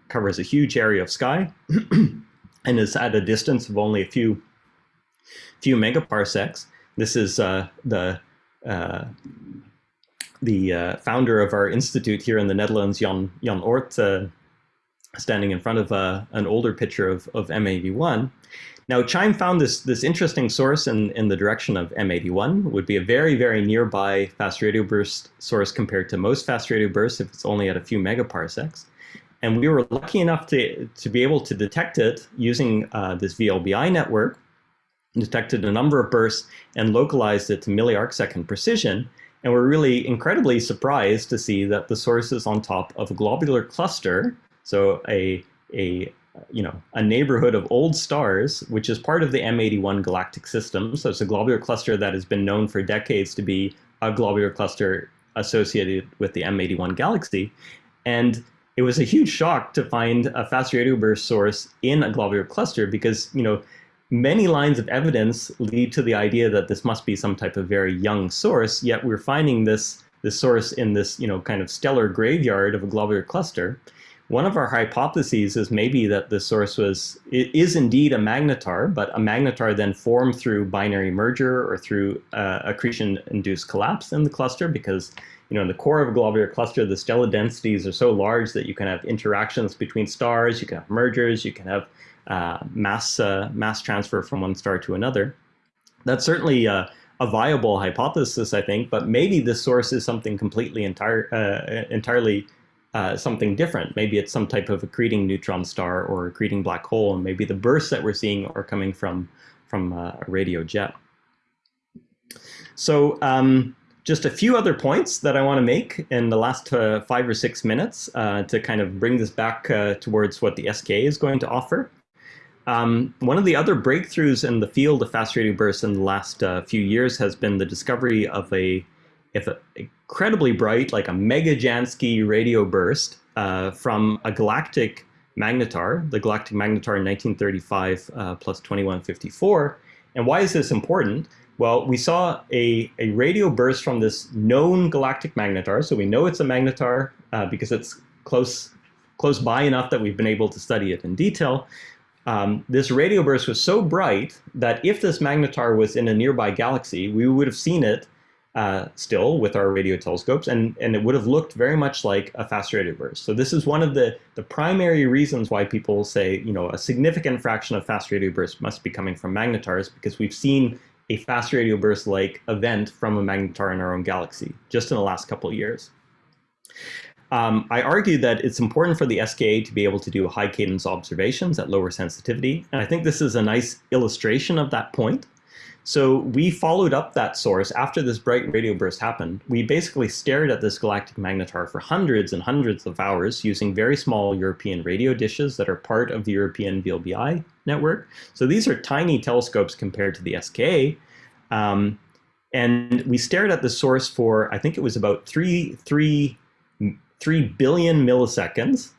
S3: covers a huge area of sky. and is at a distance of only a few few megaparsecs. This is uh, the uh, the uh, founder of our institute here in the Netherlands, Jan Jan Oort, uh, standing in front of uh, an older picture of of M81. Now, CHIME found this this interesting source in in the direction of M81. Would be a very very nearby fast radio burst source compared to most fast radio bursts if it's only at a few megaparsecs. And we were lucky enough to, to be able to detect it using uh, this VLBI network, detected a number of bursts and localized it to milli-arcsecond precision. And we're really incredibly surprised to see that the source is on top of a globular cluster, so a, a you know, a neighborhood of old stars, which is part of the M81 galactic system. So it's a globular cluster that has been known for decades to be a globular cluster associated with the M81 galaxy. And it was a huge shock to find a fast radio burst source in a globular cluster because, you know, many lines of evidence lead to the idea that this must be some type of very young source, yet we're finding this, this source in this, you know, kind of stellar graveyard of a globular cluster. One of our hypotheses is maybe that the source was, it is indeed a magnetar, but a magnetar then formed through binary merger or through uh, accretion-induced collapse in the cluster because you know, in the core of a globular cluster, the stellar densities are so large that you can have interactions between stars, you can have mergers, you can have uh, mass, uh, mass transfer from one star to another. That's certainly uh, a viable hypothesis, I think, but maybe the source is something completely entire, uh, entirely uh, something different. Maybe it's some type of accreting neutron star or accreting black hole, and maybe the bursts that we're seeing are coming from, from a radio jet. So um, just a few other points that I want to make in the last uh, five or six minutes uh, to kind of bring this back uh, towards what the SKA is going to offer. Um, one of the other breakthroughs in the field of fast radio bursts in the last uh, few years has been the discovery of a, if a incredibly bright, like a mega Jansky radio burst uh, from a galactic magnetar, the galactic magnetar in 1935 uh, plus 2154. And why is this important? Well, we saw a, a radio burst from this known galactic magnetar. So we know it's a magnetar uh, because it's close, close by enough that we've been able to study it in detail. Um, this radio burst was so bright that if this magnetar was in a nearby galaxy, we would have seen it uh, still with our radio telescopes, and, and it would have looked very much like a fast radio burst. So this is one of the, the primary reasons why people say, you know, a significant fraction of fast radio bursts must be coming from magnetars, because we've seen a fast radio burst-like event from a magnetar in our own galaxy, just in the last couple of years. Um, I argue that it's important for the SKA to be able to do high cadence observations at lower sensitivity, and I think this is a nice illustration of that point. So we followed up that source after this bright radio burst happened. We basically stared at this galactic magnetar for hundreds and hundreds of hours using very small European radio dishes that are part of the European VLBI network. So these are tiny telescopes compared to the SKA. Um, and we stared at the source for, I think it was about three, three, three billion milliseconds.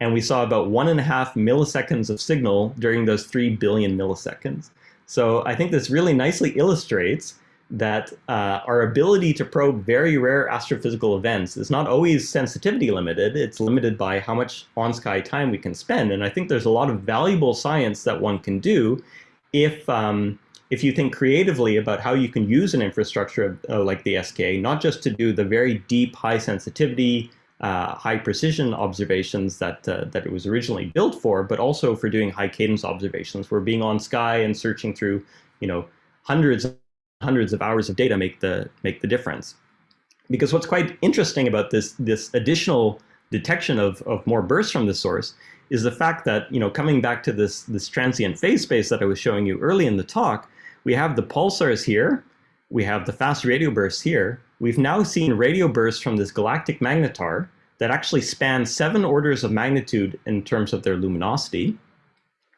S3: And we saw about one and a half milliseconds of signal during those three billion milliseconds. So I think this really nicely illustrates that uh, our ability to probe very rare astrophysical events is not always sensitivity limited. It's limited by how much on-sky time we can spend. And I think there's a lot of valuable science that one can do if, um, if you think creatively about how you can use an infrastructure uh, like the SKA, not just to do the very deep, high sensitivity, uh, high precision observations that uh, that it was originally built for, but also for doing high cadence observations, where being on sky and searching through, you know, hundreds hundreds of hours of data make the make the difference. Because what's quite interesting about this this additional detection of, of more bursts from the source is the fact that, you know, coming back to this, this transient phase space that I was showing you early in the talk, we have the pulsars here, we have the fast radio bursts here. We've now seen radio bursts from this galactic magnetar that actually span seven orders of magnitude in terms of their luminosity.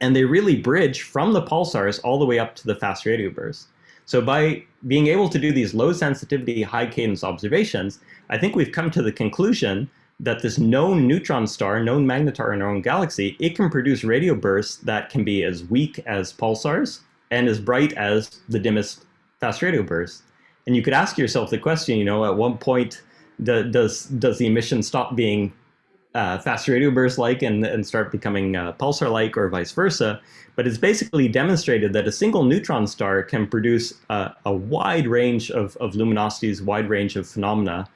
S3: And they really bridge from the pulsars all the way up to the fast radio bursts. So by being able to do these low sensitivity, high cadence observations, I think we've come to the conclusion that this known neutron star, known magnetar in our own galaxy, it can produce radio bursts that can be as weak as pulsars and as bright as the dimmest fast radio bursts. And you could ask yourself the question, you know, at what point does does the emission stop being uh, fast radio burst like and, and start becoming uh, pulsar like or vice versa? But it's basically demonstrated that a single neutron star can produce a wide range of, of luminosities, wide range of phenomena,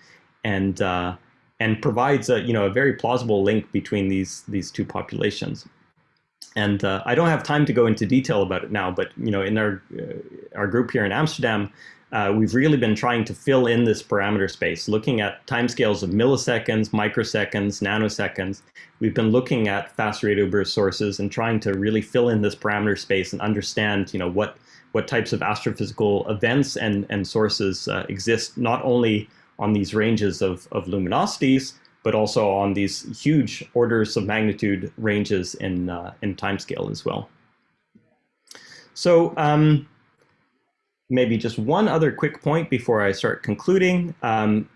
S3: and uh, and provides a you know a very plausible link between these these two populations. And uh, I don't have time to go into detail about it now, but you know in our uh, our group here in Amsterdam, uh, we've really been trying to fill in this parameter space, looking at timescales of milliseconds, microseconds, nanoseconds. We've been looking at fast radio burst sources and trying to really fill in this parameter space and understand, you know, what what types of astrophysical events and and sources uh, exist not only on these ranges of, of luminosities, but also on these huge orders of magnitude ranges in, uh, in timescale as well. So um, maybe just one other quick point before I start concluding. Um,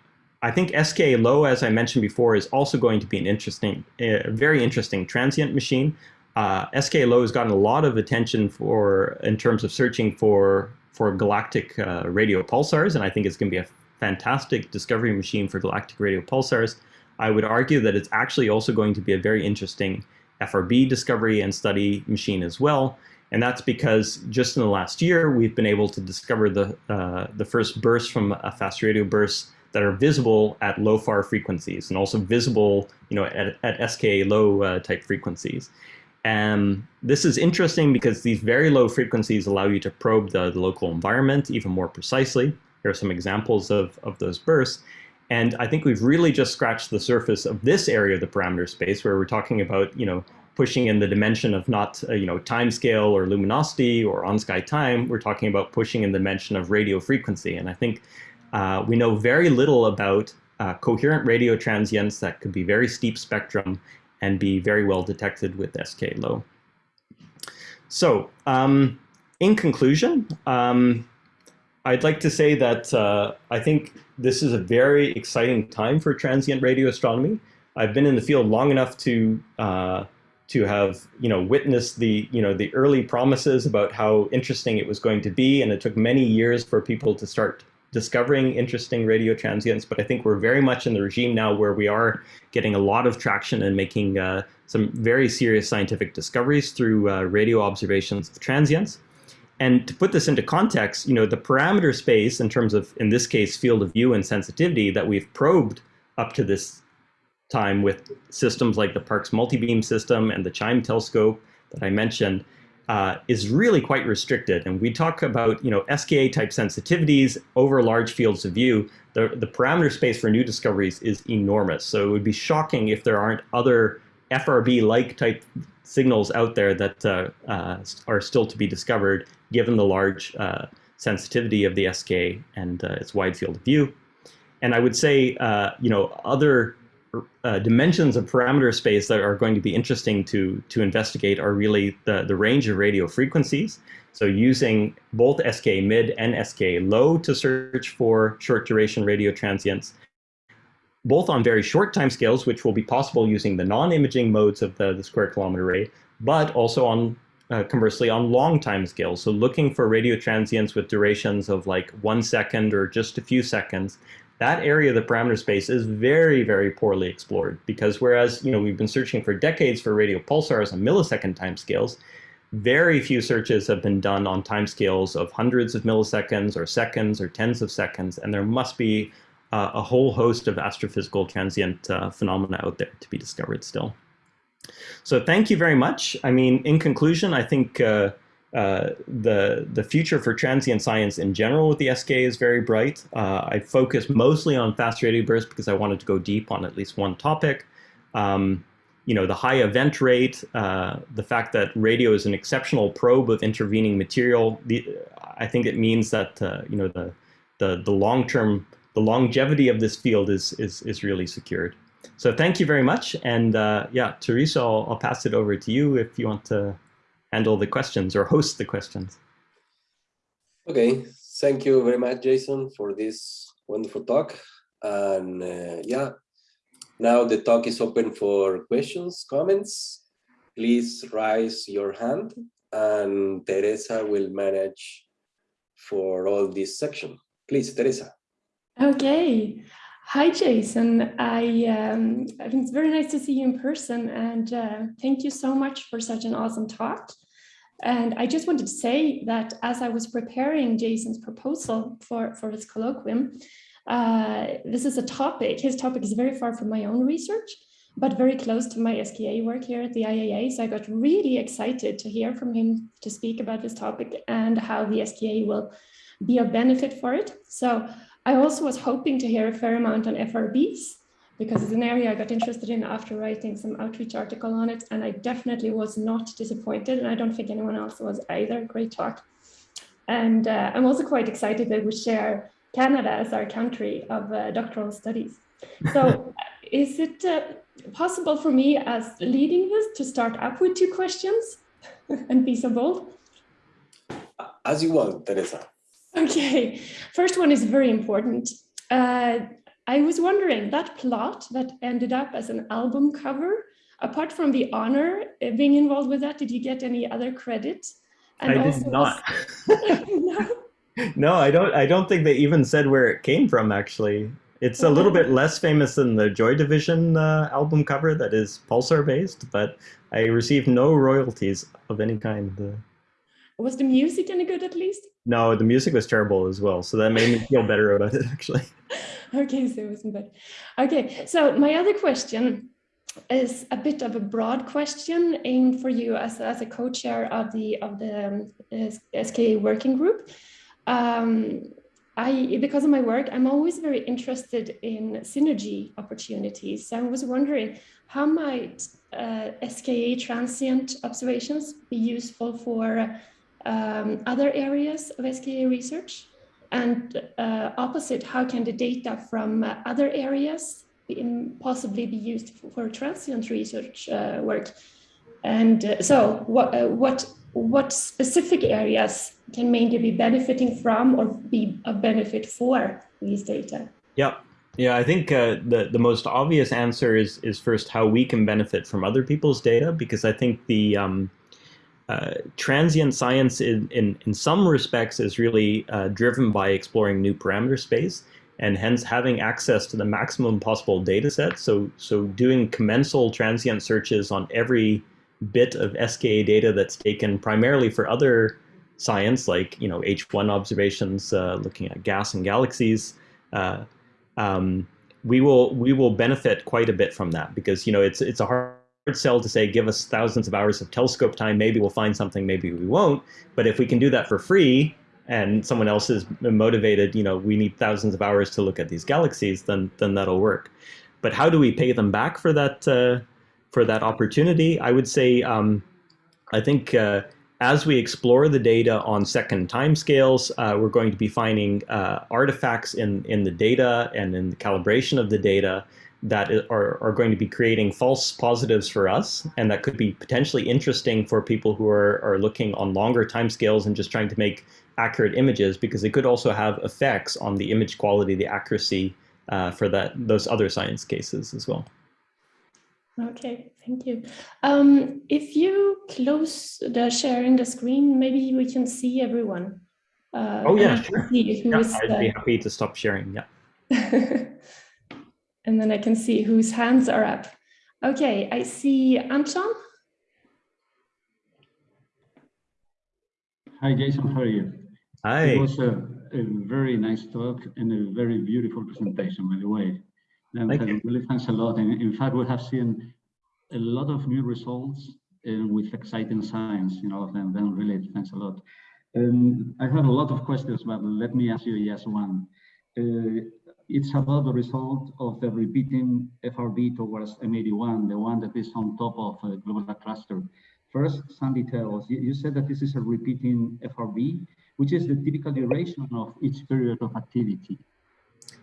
S3: I think SKA-Low, as I mentioned before, is also going to be an interesting, very interesting transient machine. Uh, SK Low has gotten a lot of attention for in terms of searching for for galactic uh, radio pulsars, and I think it's going to be a fantastic discovery machine for galactic radio pulsars. I would argue that it's actually also going to be a very interesting FRB discovery and study machine as well. And that's because just in the last year, we've been able to discover the, uh, the first bursts from a fast radio bursts that are visible at low far frequencies and also visible you know, at, at SK low uh, type frequencies. And this is interesting because these very low frequencies allow you to probe the, the local environment even more precisely. Here are some examples of, of those bursts. And I think we've really just scratched the surface of this area of the parameter space where we're talking about, you know, pushing in the dimension of not, uh, you know, time scale or luminosity or on-sky time. We're talking about pushing in the dimension of radio frequency. And I think uh, we know very little about uh, coherent radio transients that could be very steep spectrum and be very well detected with SKA-Low. So um, in conclusion, um, I'd like to say that uh, I think this is a very exciting time for transient radio astronomy. I've been in the field long enough to uh, to have you know witnessed the you know the early promises about how interesting it was going to be, and it took many years for people to start discovering interesting radio transients. But I think we're very much in the regime now where we are getting a lot of traction and making uh, some very serious scientific discoveries through uh, radio observations of transients. And to put this into context, you know, the parameter space in terms of, in this case, field of view and sensitivity that we've probed up to this time with systems like the Parkes multi-beam system and the CHIME telescope that I mentioned uh, is really quite restricted. And we talk about, you know, SKA type sensitivities over large fields of view. The, the parameter space for new discoveries is enormous. So it would be shocking if there aren't other FRB-like type signals out there that uh, uh, are still to be discovered given the large uh, sensitivity of the SKA and uh, its wide field of view. And I would say, uh, you know, other uh, dimensions of parameter space that are going to be interesting to, to investigate are really the, the range of radio frequencies. So using both SK mid and SK low to search for short duration radio transients, both on very short time scales, which will be possible using the non-imaging modes of the, the square kilometer array, but also on uh, conversely on long time scales. So looking for radio transients with durations of like one second or just a few seconds, that area of the parameter space is very, very poorly explored because whereas, you know, we've been searching for decades for radio pulsars on millisecond time scales, very few searches have been done on time scales of hundreds of milliseconds or seconds or tens of seconds, and there must be uh, a whole host of astrophysical transient uh, phenomena out there to be discovered still. So thank you very much. I mean, in conclusion, I think uh, uh, the the future for transient science in general with the SKA is very bright. Uh, I focus mostly on fast radio bursts because I wanted to go deep on at least one topic. Um, you know, the high event rate, uh, the fact that radio is an exceptional probe of intervening material. The, I think it means that uh, you know the the the long term the longevity of this field is is is really secured. So thank you very much, and uh, yeah, Teresa, I'll, I'll pass it over to you if you want to handle the questions or host the questions.
S1: Okay, thank you very much, Jason, for this wonderful talk. And uh, yeah, now the talk is open for questions, comments. Please raise your hand and Teresa will manage for all this section. Please, Teresa.
S4: Okay. Hi, Jason. I, um, I think it's very nice to see you in person and uh, thank you so much for such an awesome talk. And I just wanted to say that as I was preparing Jason's proposal for, for this colloquium, uh, this is a topic, his topic is very far from my own research, but very close to my SKA work here at the IAA. So I got really excited to hear from him to speak about this topic and how the SKA will be of benefit for it. So I also was hoping to hear a fair amount on FRBs because it's an area I got interested in after writing some outreach article on it. And I definitely was not disappointed. And I don't think anyone else was either. Great talk. And uh, I'm also quite excited that we share Canada as our country of uh, doctoral studies. So is it uh, possible for me as leading this to start up with two questions and be so bold?
S1: As you want, Teresa.
S4: Okay, first one is very important. Uh, I was wondering that plot that ended up as an album cover, apart from the honor uh, being involved with that, did you get any other credit?
S3: And I did not. No? no, I don't. I don't think they even said where it came from. Actually, it's a little bit less famous than the Joy Division uh, album cover that is Pulsar based, but I received no royalties of any kind.
S4: Was the music any good at least?
S3: No, the music was terrible as well. So that made me feel better about it actually.
S4: okay, so it wasn't bad. Okay, so my other question is a bit of a broad question aimed for you as, as a co-chair of the of the um, SKA working group. Um, I, because of my work, I'm always very interested in synergy opportunities. So I was wondering, how might uh, SKA transient observations be useful for um, other areas of SKA research? And uh, opposite, how can the data from uh, other areas possibly be used for, for transient research uh, work? And uh, so what, uh, what, what specific areas can mainly be benefiting from or be a benefit for these data?
S3: Yeah, yeah, I think uh, the the most obvious answer is is first how we can benefit from other people's data because I think the um, uh, transient science in, in, in some respects is really uh, driven by exploring new parameter space and hence having access to the maximum possible data set. So, so doing commensal transient searches on every bit of SKA data that's taken primarily for other science like you know H1 observations uh, looking at gas and galaxies. Uh, um, we will we will benefit quite a bit from that because you know it's it's a hard sell to say, give us thousands of hours of telescope time, maybe we'll find something, maybe we won't. But if we can do that for free and someone else is motivated, you know, we need thousands of hours to look at these galaxies, then then that'll work. But how do we pay them back for that uh, for that opportunity? I would say, um, I think uh, as we explore the data on second timescales, uh, we're going to be finding uh, artifacts in in the data and in the calibration of the data that are, are going to be creating false positives for us and that could be potentially interesting for people who are, are looking on longer timescales and just trying to make accurate images because it could also have effects on the image quality, the accuracy uh, for that those other science cases as well.
S4: Okay, thank you. Um, if you close the sharing the screen, maybe we can see everyone.
S3: Uh, oh yeah, sure. Yeah, I'd be happy to stop sharing. Yeah.
S4: and then I can see whose hands are up. Okay, I see Anton.
S5: Hi, Jason, how are you?
S3: Hi.
S5: It was a, a very nice talk and a very beautiful presentation, by the way. And
S3: Thank you.
S5: really thanks a lot. And in fact, we have seen a lot of new results uh, with exciting science in all of them. Then really thanks a lot. Um, I have a lot of questions, but let me ask you just one. Uh, it's about the result of the repeating FRB towards M81, the one that is on top of a global cluster. First, some details. You, you said that this is a repeating FRB, which is the typical duration of each period of activity.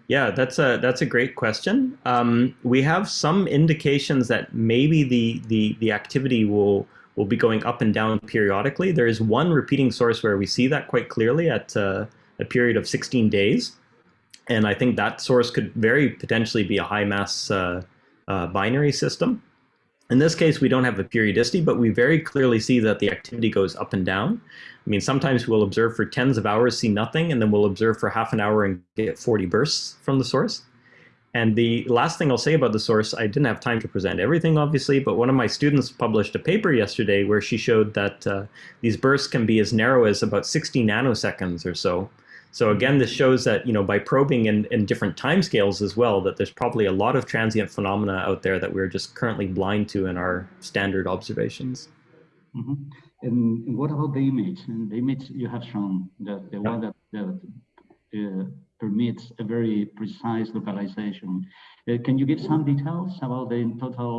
S3: Yeah, that's a that's a great question. Um, we have some indications that maybe the the the activity will will be going up and down periodically. There is one repeating source where we see that quite clearly at uh, a period of 16 days, and I think that source could very potentially be a high mass uh, uh, binary system. In this case, we don't have a periodicity, but we very clearly see that the activity goes up and down. I mean, sometimes we'll observe for tens of hours, see nothing, and then we'll observe for half an hour and get 40 bursts from the source. And the last thing I'll say about the source, I didn't have time to present everything, obviously, but one of my students published a paper yesterday where she showed that uh, these bursts can be as narrow as about 60 nanoseconds or so. So again, this shows that, you know, by probing in, in different timescales as well, that there's probably a lot of transient phenomena out there that we're just currently blind to in our standard observations.
S5: Mm -hmm. and, and, what about the image? And the image you have shown, that the yeah. one that, that uh, permits a very precise localization. Uh, can you give some details about the total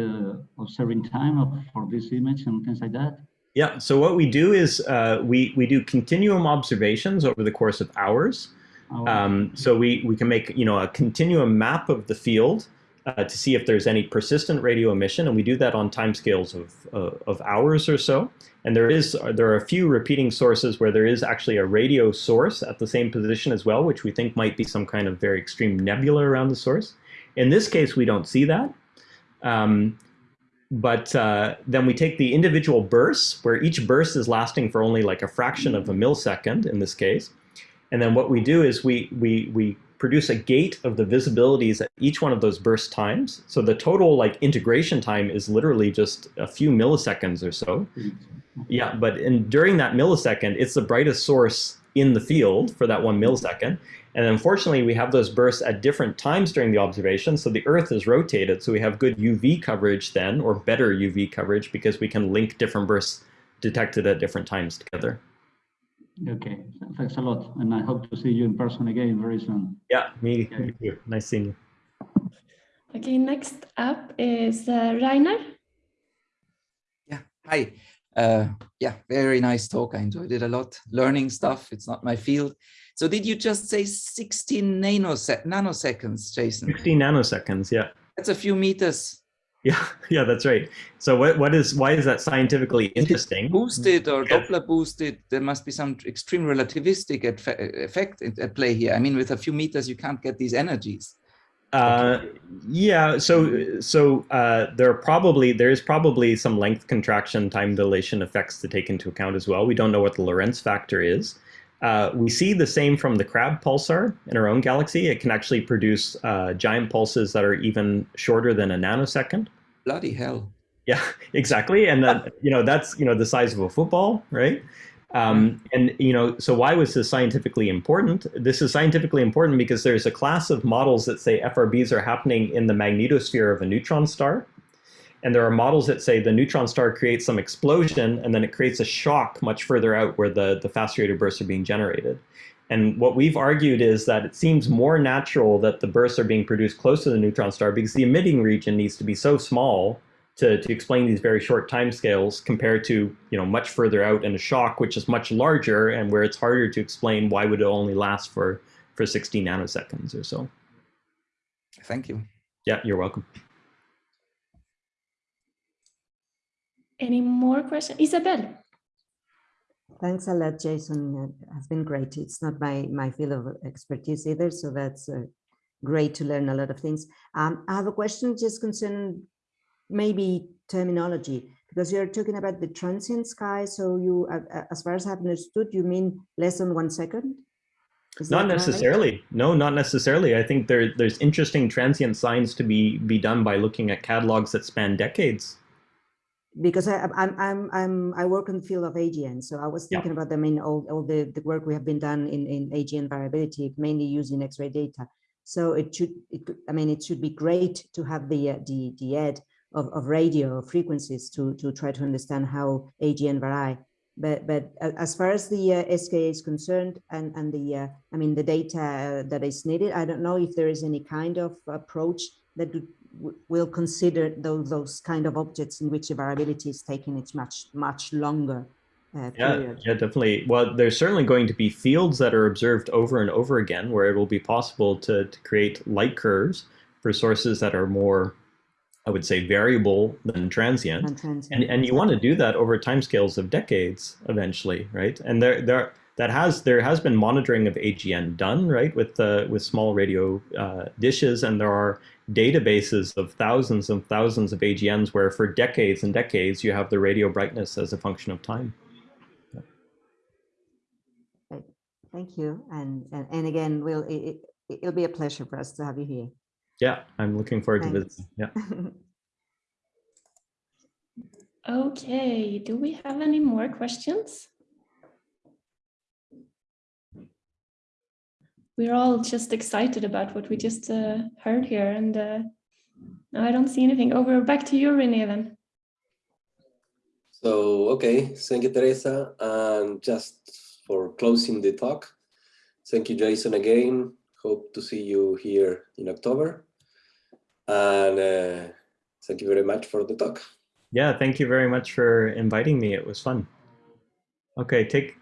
S5: uh, observing time of, for this image and things like that?
S3: Yeah, so what we do is uh, we, we do continuum observations over the course of hours.
S5: Oh,
S3: Um, so we, we can make you know a continuum map of the field uh, to see if there's any persistent radio emission, and we do that on timescales of, uh, of hours or so. And there is there are a few repeating sources where there is actually a radio source at the same position as well, which we think might be some kind of very extreme nebula around the source. In this case, we don't see that. Um, but uh, then we take the individual bursts, where each burst is lasting for only like a fraction of a millisecond in this case. And then what we do is we, we, we produce a gate of the visibilities at each one of those burst times. So the total like integration time is literally just a few milliseconds or so. Yeah, but in, during that millisecond, it's the brightest source in the field for that one millisecond. And unfortunately, we have those bursts at different times during the observation. So the Earth is rotated. So we have good UV coverage then, or better UV coverage, because we can link different bursts detected at different times together.
S5: Okay, thanks a lot. And I hope to see you in person again very soon.
S3: Yeah, me,
S5: Okay.
S3: me too. Nice seeing you.
S4: Okay, next up is uh, Rainer.
S6: Yeah, hi. Uh, yeah, very nice talk. I enjoyed it a lot. Learning stuff, it's not my field. So did you just say 16 nanosec nanoseconds, Jason?
S3: 16 nanoseconds, yeah.
S6: That's a few meters.
S3: Yeah, yeah, that's right. So what, what is, why is that scientifically interesting?
S6: Boosted or
S3: Yeah.
S6: Doppler boosted, there must be some extreme relativistic effect at at play here. I mean, with a few meters, you can't get these energies.
S3: Uh, yeah, so so uh, there are probably there is probably some length contraction time dilation effects to take into account as well. We don't know what the Lorentz factor is. Uh, we see the same from the Crab pulsar in our own galaxy. It can actually produce uh, giant pulses that are even shorter than a nanosecond.
S6: Bloody hell.
S3: Yeah, exactly. And then, you know, that's, you know, the size of a football, right? Um, and, you know, so why was this scientifically important? This is scientifically important because there's a class of models that say FRBs are happening in the magnetosphere of a neutron star. And there are models that say the neutron star creates some explosion and then it creates a shock much further out where the, the fast radio bursts are being generated. And what we've argued is that it seems more natural that the bursts are being produced close to the neutron star because the emitting region needs to be so small to, to explain these very short timescales compared to you know much further out in a shock, which is much larger and where it's harder to explain why would it only last for for 60 nanoseconds or so.
S6: Thank you.
S3: Yeah, you're welcome.
S4: Any more questions? Isabel.
S2: Thanks a lot, Jason. It has been great. It's not my, my field of expertise either, so that's uh, great to learn a lot of things. Um, I have a question just concerning maybe terminology, because you're talking about the transient sky. So you, as far as I've understood, you mean less than one second? Is
S3: Not
S2: that right?
S3: necessarily. No, not necessarily. I think there there's interesting transient signs to be be done by looking at catalogs that span decades.
S2: because I, I'm, I'm, I'm, I work in the field of AGN. So I was
S3: Yeah.
S2: thinking about, I mean, all, all the, the work we have been done in, in AGN variability, mainly using X-ray data. So it should, it, I mean, it should be great to have the, uh, the, the ed of, of radio frequencies to, to try to understand how AGN vary. But, but as far as the uh, SKA is concerned and, and the, uh, I mean, the data that is needed, I don't know if there is any kind of approach that will consider those, those kind of objects in which the variability is taking its much, much longer uh,
S3: Yeah,
S2: period.
S3: yeah, definitely. Well, there's certainly going to be fields that are observed over and over again where it will be possible to, to create light curves for sources that are more, I would say, variable than transient.
S2: and transient,
S3: And, and you want to do that over timescales of decades eventually, right? And there, there, that has there has been monitoring of AGN done, right, with the with small radio uh, dishes, and there are databases of thousands and thousands of AGNs where for decades and decades you have the radio brightness as a function of time.
S2: Thank you. And, and, and again, we'll, it, it, it'll be a pleasure for us to have you here.
S3: Yeah, I'm looking forward to
S2: Thanks.
S3: visiting. Yeah.
S4: Okay, do we have any more questions? We're all just excited about what we just uh, heard here and uh, no, I don't see anything. Over back to you, Renee then.
S1: So, okay, thank you, Teresa. And just for closing the talk, thank you, Jason, again. Hope to see you here in October. And uh, thank you very much for the talk.
S3: Yeah, thank you very much for inviting me. It was fun. Okay, take